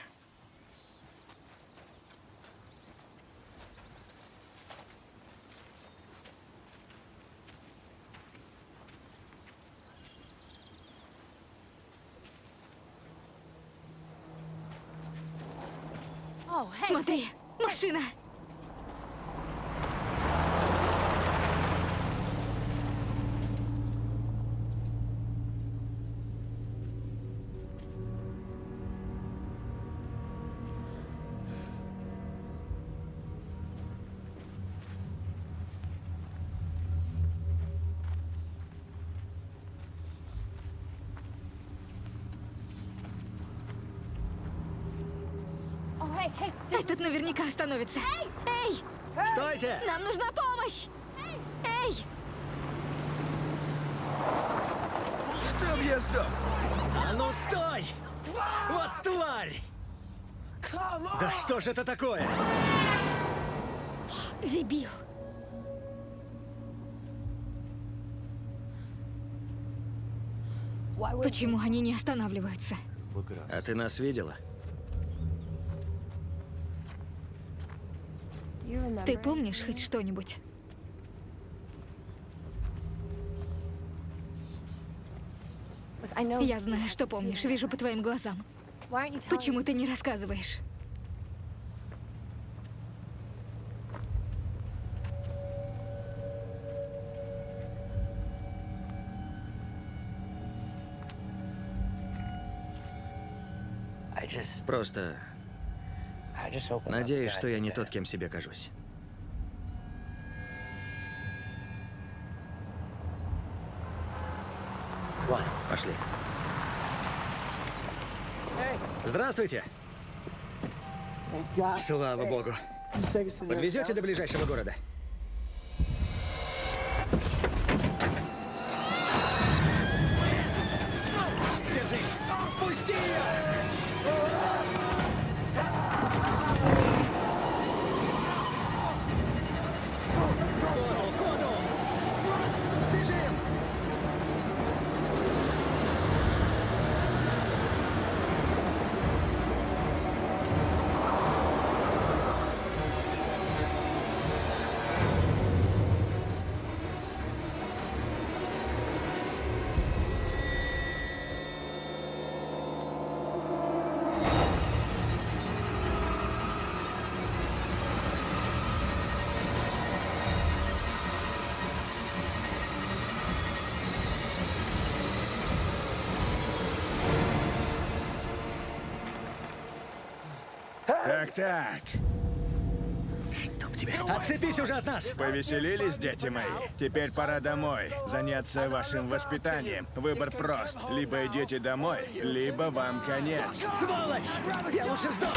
Смотри, машина. Наверняка остановится. Эй! Стойте! Нам нужна помощь! Эй! Чтоб я сдох! А ну стой! Вот тварь! Да что же это такое? Дебил. Почему они не останавливаются? А ты нас видела? Ты помнишь хоть что-нибудь? Я знаю, что помнишь, вижу по твоим глазам. Почему ты не рассказываешь? Просто надеюсь, что я не тот, кем себе кажусь. Пошли. Здравствуйте! Слава богу. Подвезете до ближайшего города? Так-так. Чтоб тебя... Отцепись уже от нас! Повеселились, дети мои? Теперь пора домой. Заняться вашим воспитанием. Выбор прост. Либо идете домой, либо вам конец. Сволочь! Я лучше сдох!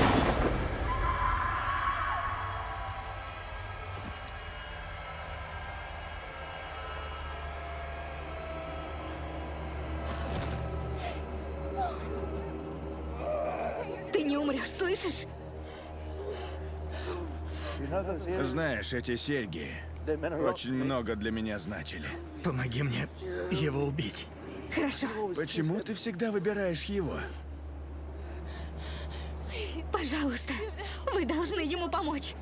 Знаешь, эти серьги очень много для меня значили. Помоги мне его убить. Хорошо. Почему ты всегда выбираешь его? Пожалуйста, вы должны ему помочь.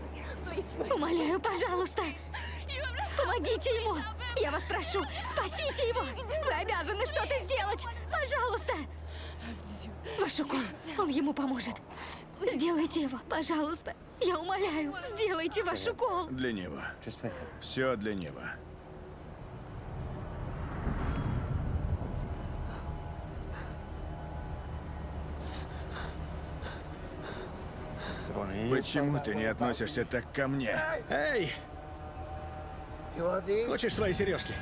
Умоляю, пожалуйста. Помогите ему. Я вас прошу, спасите его. Вы обязаны что-то сделать. Пожалуйста. Ваш укол, он ему поможет. Сделайте его, пожалуйста. Я умоляю, сделайте ваш укол. Для него. Все для него. Почему ты не относишься так ко мне? Эй! Хочешь свои сережки?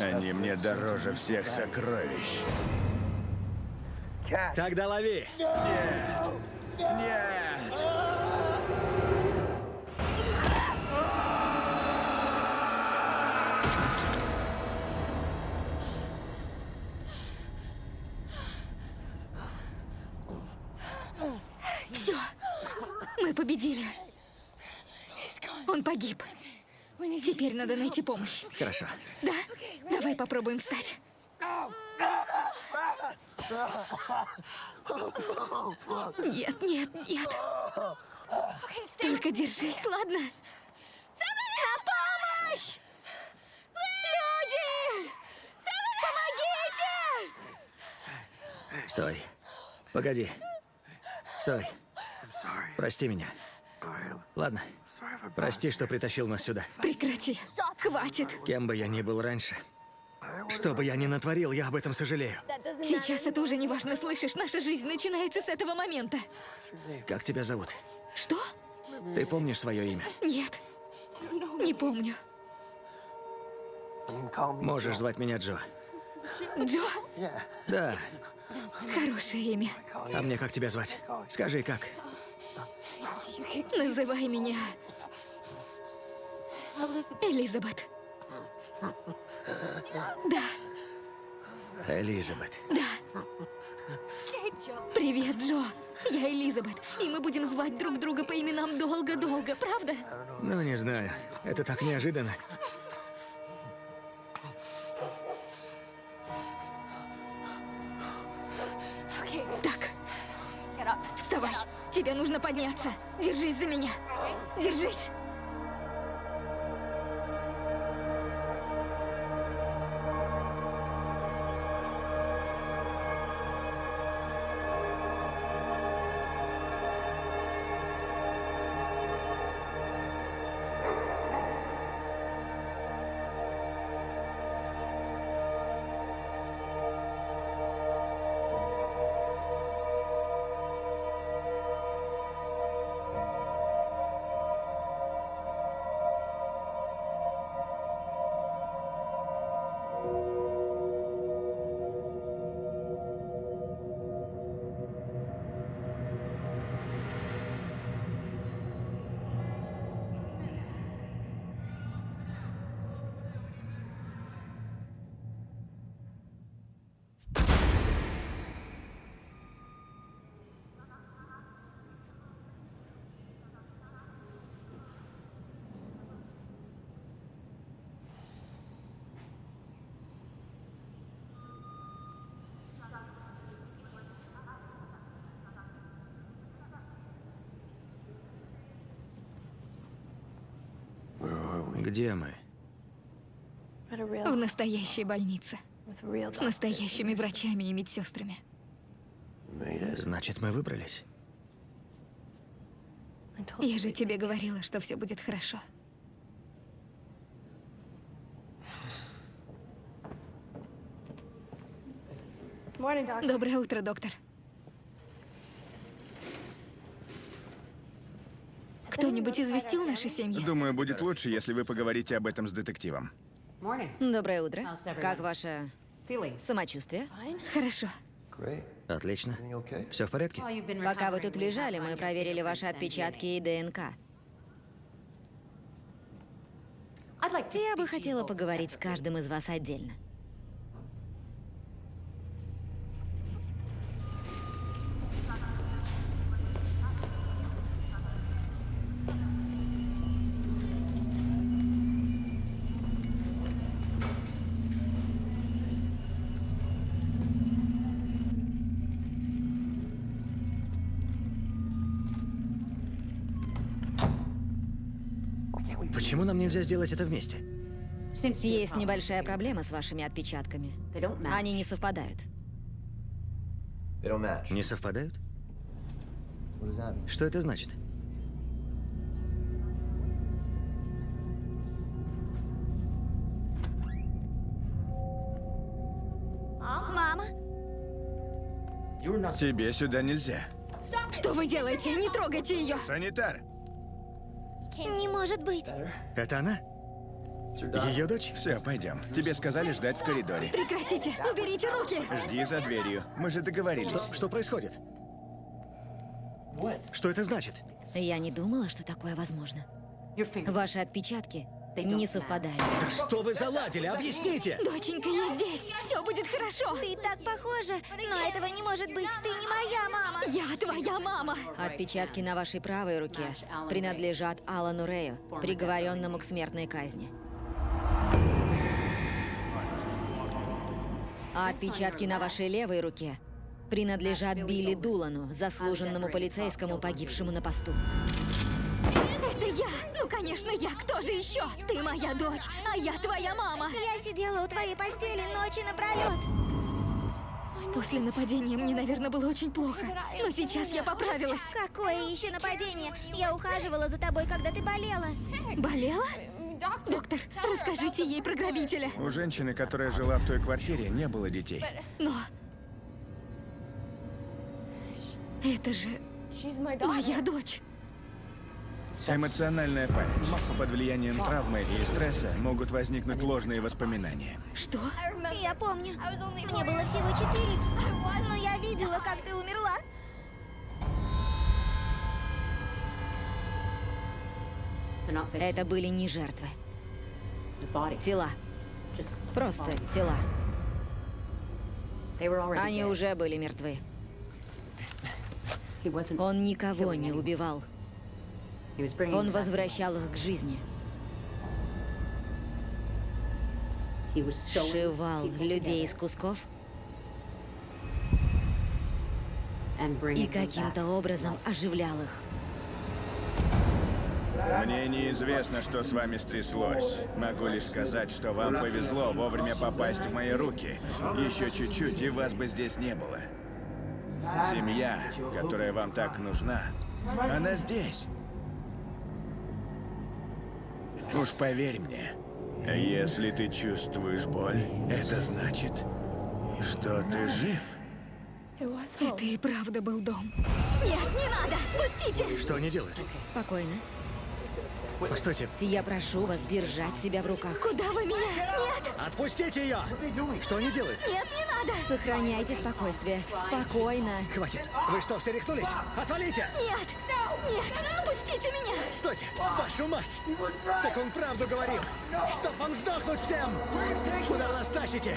Они мне дороже всех сокровищ. Тогда лови! Нет! Все, мы победили. Он погиб. Теперь надо найти помощь. Хорошо. Да? Давай попробуем встать. Нет, нет, нет. Только держись, ладно? На помощь! Люди! Помогите! Стой. Погоди. Стой. Прости меня. Ладно. Прости, что притащил нас сюда. Прекрати. Хватит. Кем бы я ни был раньше, что бы я ни натворил, я об этом сожалею. Сейчас это уже не важно, слышишь? Наша жизнь начинается с этого момента. Как тебя зовут? Что? Ты помнишь свое имя? Нет. Не помню. Можешь звать меня Джо. Джо? Да. Хорошее имя. А мне как тебя звать? Скажи, как? Называй меня Элизабет. Да, Элизабет. да. Привет, Джо. Я Элизабет, и мы будем звать друг друга по именам долго-долго, правда? Ну, не знаю. Это так неожиданно. Так. Вставай. Тебе нужно подняться. Держись за меня. Держись. Где мы? В настоящей больнице. С настоящими врачами и медсестрами. Значит, мы выбрались. Я же тебе говорила, что все будет хорошо. Доброе утро, доктор. Кто-нибудь известил наши семьи? Думаю, будет лучше, если вы поговорите об этом с детективом. Доброе утро. Как ваше самочувствие? Хорошо. Отлично. Все в порядке? Пока вы тут лежали, мы проверили ваши отпечатки и ДНК. Я бы хотела поговорить с каждым из вас отдельно. Почему нам нельзя сделать это вместе? Есть небольшая проблема с вашими отпечатками. Они не совпадают. Не совпадают? Что это значит? Мама, Тебе сюда нельзя. Что вы делаете? Не трогайте ее! Санитар! Не может быть. Это она? Ее дочь? Все, пойдем. Тебе сказали ждать в коридоре. Прекратите! Уберите руки! Жди за дверью. Мы же договорились. Что, что происходит? Что это значит? Я не думала, что такое возможно. Ваши отпечатки не совпадают. Да что вы заладили? Объясните! Доченька, я здесь! Все будет хорошо! Ты так похожа, но этого не может быть. Ты не моя мама. Я твоя мама! Отпечатки на вашей правой руке принадлежат Алану Рэю, приговоренному к смертной казни. А отпечатки на вашей левой руке принадлежат Билли Дулану, заслуженному полицейскому, погибшему на посту. Я! Ну, конечно, я! Кто же еще? Ты моя дочь, а я твоя мама! Я сидела у твоей постели ночи напролет. После нападения мне, наверное, было очень плохо. Но сейчас я поправилась. Какое еще нападение? Я ухаживала за тобой, когда ты болела. Болела? Доктор, расскажите ей про грабителя. У женщины, которая жила в той квартире, не было детей. Но... Это же моя дочь. Эмоциональная память. Под влиянием травмы и стресса могут возникнуть ложные воспоминания. Что? Я помню. Мне было всего четыре, но я видела, как ты умерла. Это были не жертвы. Тела. Просто тела. Они уже были мертвы. Он никого не убивал. Он возвращал их к жизни. Сшивал людей из кусков и каким-то образом оживлял их. Мне неизвестно, что с вами стряслось. Могу лишь сказать, что вам повезло вовремя попасть в мои руки. Еще чуть-чуть, и вас бы здесь не было. Семья, которая вам так нужна, она здесь. Уж поверь мне, если ты чувствуешь боль, это значит, что ты жив. Это и правда был дом. Нет, не надо! Пустите! Что они делают? Спокойно. Постойте. Я прошу вас держать себя в руках. Куда вы меня? Нет! Отпустите ее! Что они делают? Нет, не надо! Сохраняйте спокойствие. Спокойно. Хватит. Вы что, все рехнулись? Отвалите! Нет! Нет! Пустите меня! Стойте! Вашу мать! Так он правду говорил! Чтоб вам сдохнуть всем! Куда вы нас тащите?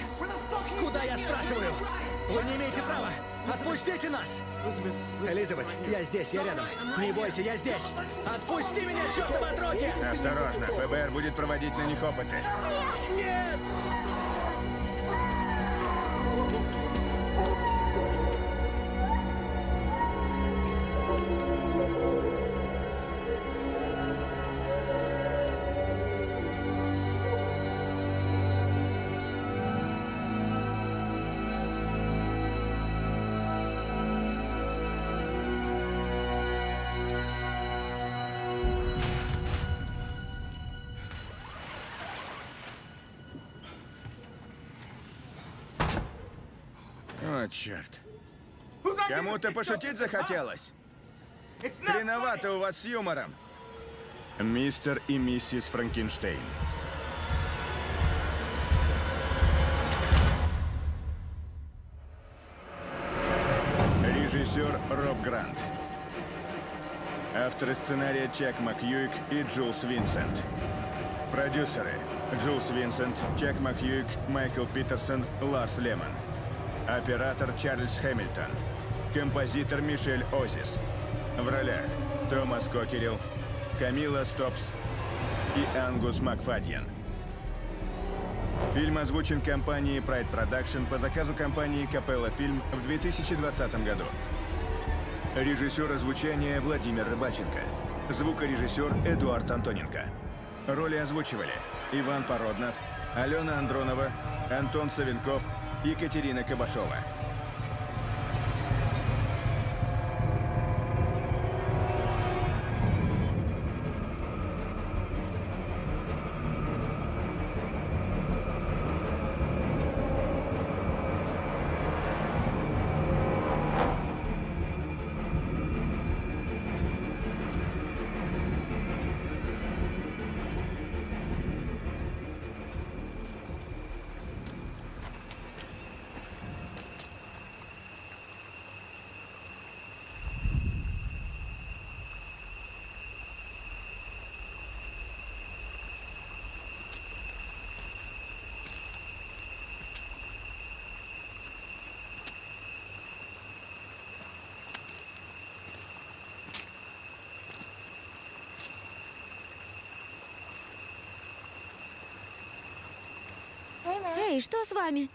Куда, я спрашиваю? Вы не имеете права! Отпустите нас! Элизабет, я здесь, я рядом. Не бойся, я здесь! Отпусти меня, чертова отродье! Осторожно, ФБР будет проводить на них опыты. Нет! О, О, черт. Кому-то пошутить захотелось? Хреновато у вас с юмором. Мистер и миссис Франкенштейн. Режиссер Роб Грант. Авторы сценария Чак Макьюик и Джулс Винсент. Продюсеры Джулс Винсент, Чак Макьюик, Майкл Питерсон, Ларс Лемон. Оператор Чарльз Хэмилтон. Композитор Мишель Озис. В ролях Томас Кокерилл, Камила Стопс и Ангус Макфадьен. Фильм озвучен компанией Pride Production по заказу компании Капелла Фильм в 2020 году. Режиссер озвучания Владимир Рыбаченко. Звукорежиссер Эдуард Антоненко. Роли озвучивали Иван Породнов, Алена Андронова, Антон Савенков, Екатерина Кабашова. Эй, что с вами?